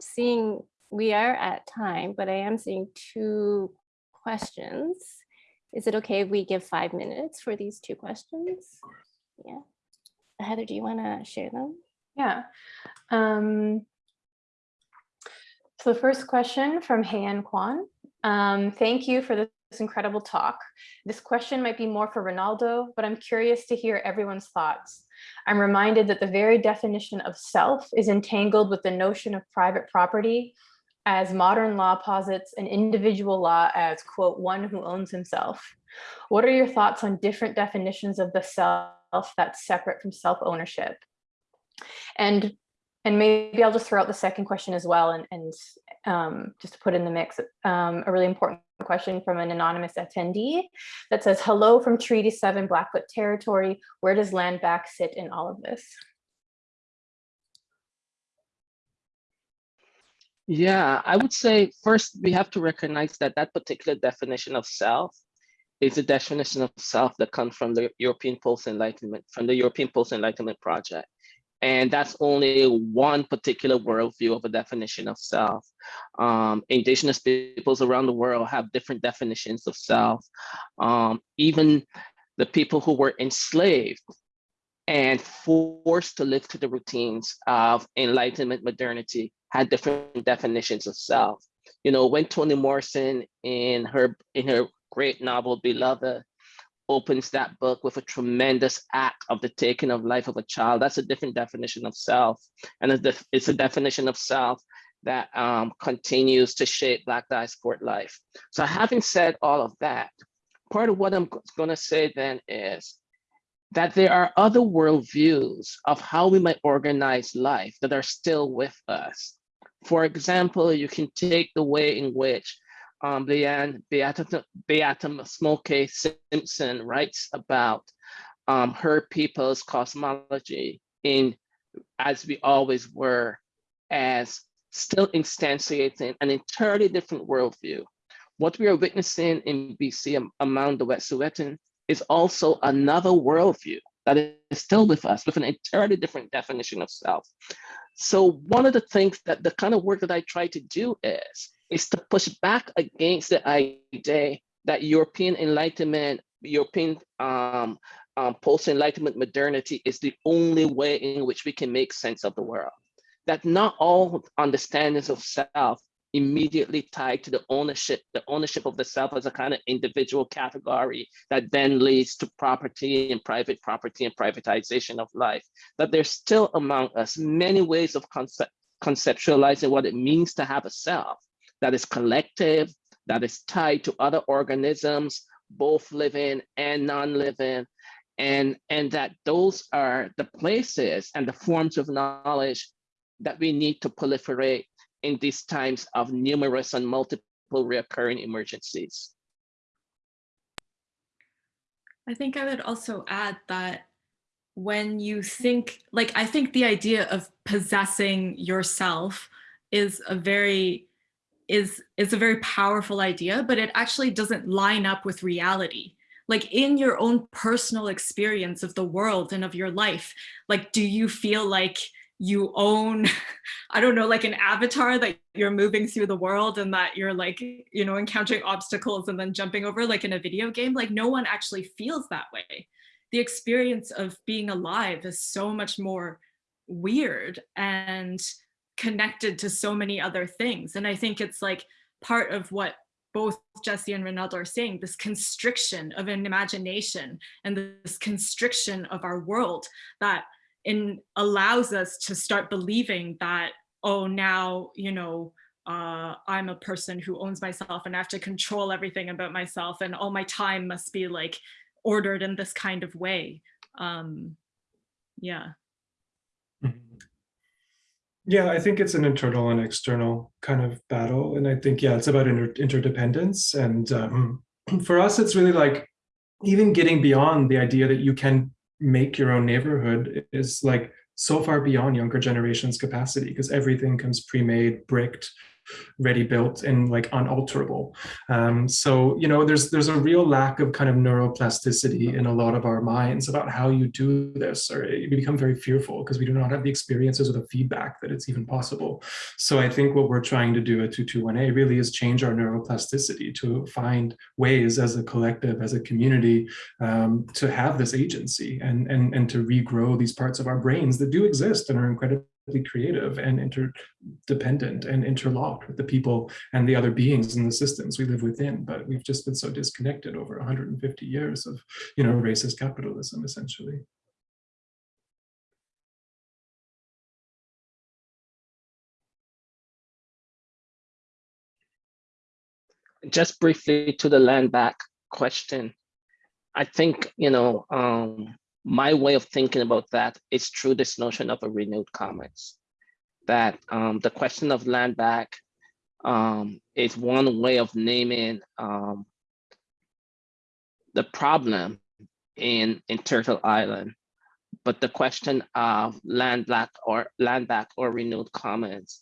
seeing, we are at time, but I am seeing two questions. Is it okay if we give five minutes for these two questions? Yeah. Heather, do you want to share them? Yeah. Um, so the first question from Heian Kwan. Um, thank you for this incredible talk. This question might be more for Rinaldo, but I'm curious to hear everyone's thoughts. I'm reminded that the very definition of self is entangled with the notion of private property as modern law posits an individual law as, quote, one who owns himself. What are your thoughts on different definitions of the self that's separate from self-ownership? And and maybe I'll just throw out the second question as well and, and um, just to put in the mix, um, a really important question from an anonymous attendee that says, hello from Treaty 7 Blackfoot territory. Where does land back sit in all of this? Yeah, I would say first we have to recognize that that particular definition of self is a definition of self that comes from the European post-enlightenment, from the European post-enlightenment project. And that's only one particular worldview of a definition of self. Um, indigenous peoples around the world have different definitions of self. Um, even the people who were enslaved and forced to live to the routines of enlightenment modernity had different definitions of self. You know, when Toni Morrison in her in her great novel Beloved opens that book with a tremendous act of the taking of life of a child, that's a different definition of self. And it's a definition of self that um, continues to shape Black diaspora life. So having said all of that, part of what I'm gonna say then is that there are other worldviews of how we might organize life that are still with us. For example, you can take the way in which um, Leanne Betasamosake Simpson writes about um, her people's cosmology in as we always were, as still instantiating an entirely different worldview. What we are witnessing in BC among the Wet'suwet'en is also another worldview that is still with us with an entirely different definition of self. So one of the things that the kind of work that I try to do is, is to push back against the idea that European Enlightenment, European um, um, post-Enlightenment modernity is the only way in which we can make sense of the world. That not all understandings of self immediately tied to the ownership, the ownership of the self as a kind of individual category that then leads to property and private property and privatization of life. That there's still among us many ways of concept, conceptualizing what it means to have a self that is collective, that is tied to other organisms, both living and non-living, and, and that those are the places and the forms of knowledge that we need to proliferate in these times of numerous and multiple recurring emergencies. I think I would also add that when you think, like, I think the idea of possessing yourself is a very, is, is a very powerful idea, but it actually doesn't line up with reality. Like in your own personal experience of the world and of your life, like, do you feel like you own, *laughs* I don't know, like an avatar that you're moving through the world and that you're like, you know, encountering obstacles and then jumping over like in a video game, like no one actually feels that way. The experience of being alive is so much more weird and connected to so many other things. And I think it's like part of what both Jesse and Rinaldo are saying, this constriction of an imagination and this constriction of our world that in allows us to start believing that, oh, now, you know, uh, I'm a person who owns myself and I have to control everything about myself and all my time must be like ordered in this kind of way. Um, yeah. Yeah, I think it's an internal and external kind of battle. And I think, yeah, it's about inter interdependence. And um, *clears throat* for us, it's really like even getting beyond the idea that you can make your own neighborhood is like so far beyond younger generations capacity because everything comes pre-made bricked ready built and like unalterable. Um, so, you know, there's there's a real lack of kind of neuroplasticity in a lot of our minds about how you do this, or you become very fearful because we do not have the experiences or the feedback that it's even possible. So I think what we're trying to do at 221A really is change our neuroplasticity to find ways as a collective, as a community, um, to have this agency and, and, and to regrow these parts of our brains that do exist and are incredibly creative and interdependent and interlocked with the people and the other beings in the systems we live within. But we've just been so disconnected over 150 years of you know racist capitalism essentially. Just briefly to the land back question. I think you know um my way of thinking about that is through this notion of a renewed commons. That um, the question of land back um, is one way of naming um, the problem in, in Turtle Island. But the question of land back or land back or renewed commons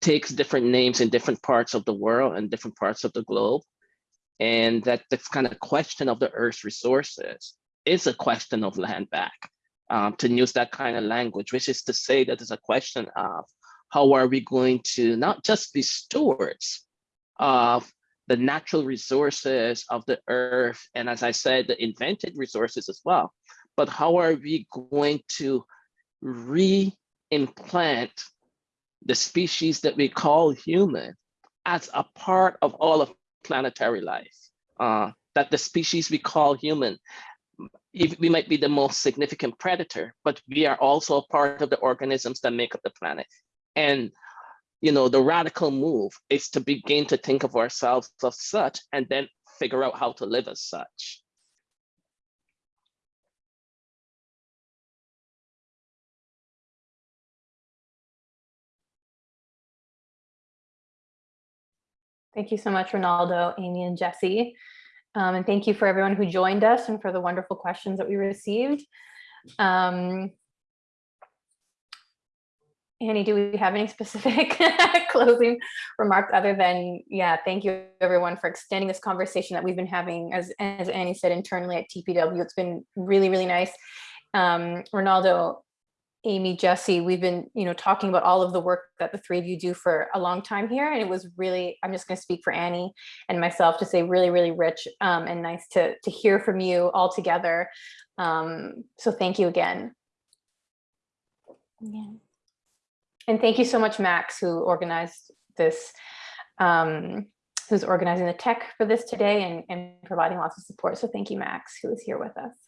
takes different names in different parts of the world and different parts of the globe. and that this kind of question of the Earth's resources is a question of land back. Um, to use that kind of language, which is to say that it's a question of how are we going to not just be stewards of the natural resources of the earth, and as I said, the invented resources as well, but how are we going to re-implant the species that we call human as a part of all of planetary life? Uh, that the species we call human we might be the most significant predator, but we are also a part of the organisms that make up the planet. And you know, the radical move is to begin to think of ourselves as such and then figure out how to live as such. Thank you so much, Rinaldo, Amy, and Jesse. Um, and thank you for everyone who joined us and for the wonderful questions that we received. Um, Annie, do we have any specific *laughs* closing remarks other than, yeah, thank you everyone for extending this conversation that we've been having, as, as Annie said, internally at TPW. It's been really, really nice. Um, Rinaldo, Amy, Jesse, we've been, you know, talking about all of the work that the three of you do for a long time here. And it was really, I'm just going to speak for Annie and myself to say really, really rich um, and nice to, to hear from you all together. Um, so thank you again. Yeah. And thank you so much, Max, who organized this, um, who's organizing the tech for this today and, and providing lots of support. So thank you, Max, who is here with us.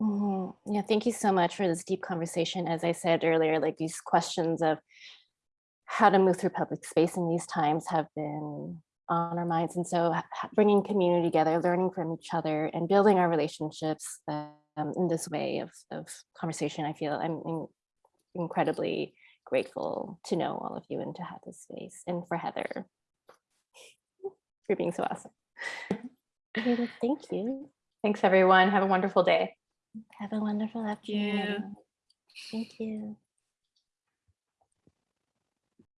Mhm. Yeah, thank you so much for this deep conversation. As I said earlier, like these questions of how to move through public space in these times have been on our minds. And so bringing community together, learning from each other and building our relationships um, in this way of, of conversation, I feel I'm in- incredibly grateful to know all of you and to have this space and for Heather *laughs* for being so awesome. *laughs* Thank you. Thanks, everyone. Have a wonderful day. Have a wonderful afternoon. everyone. Thank you.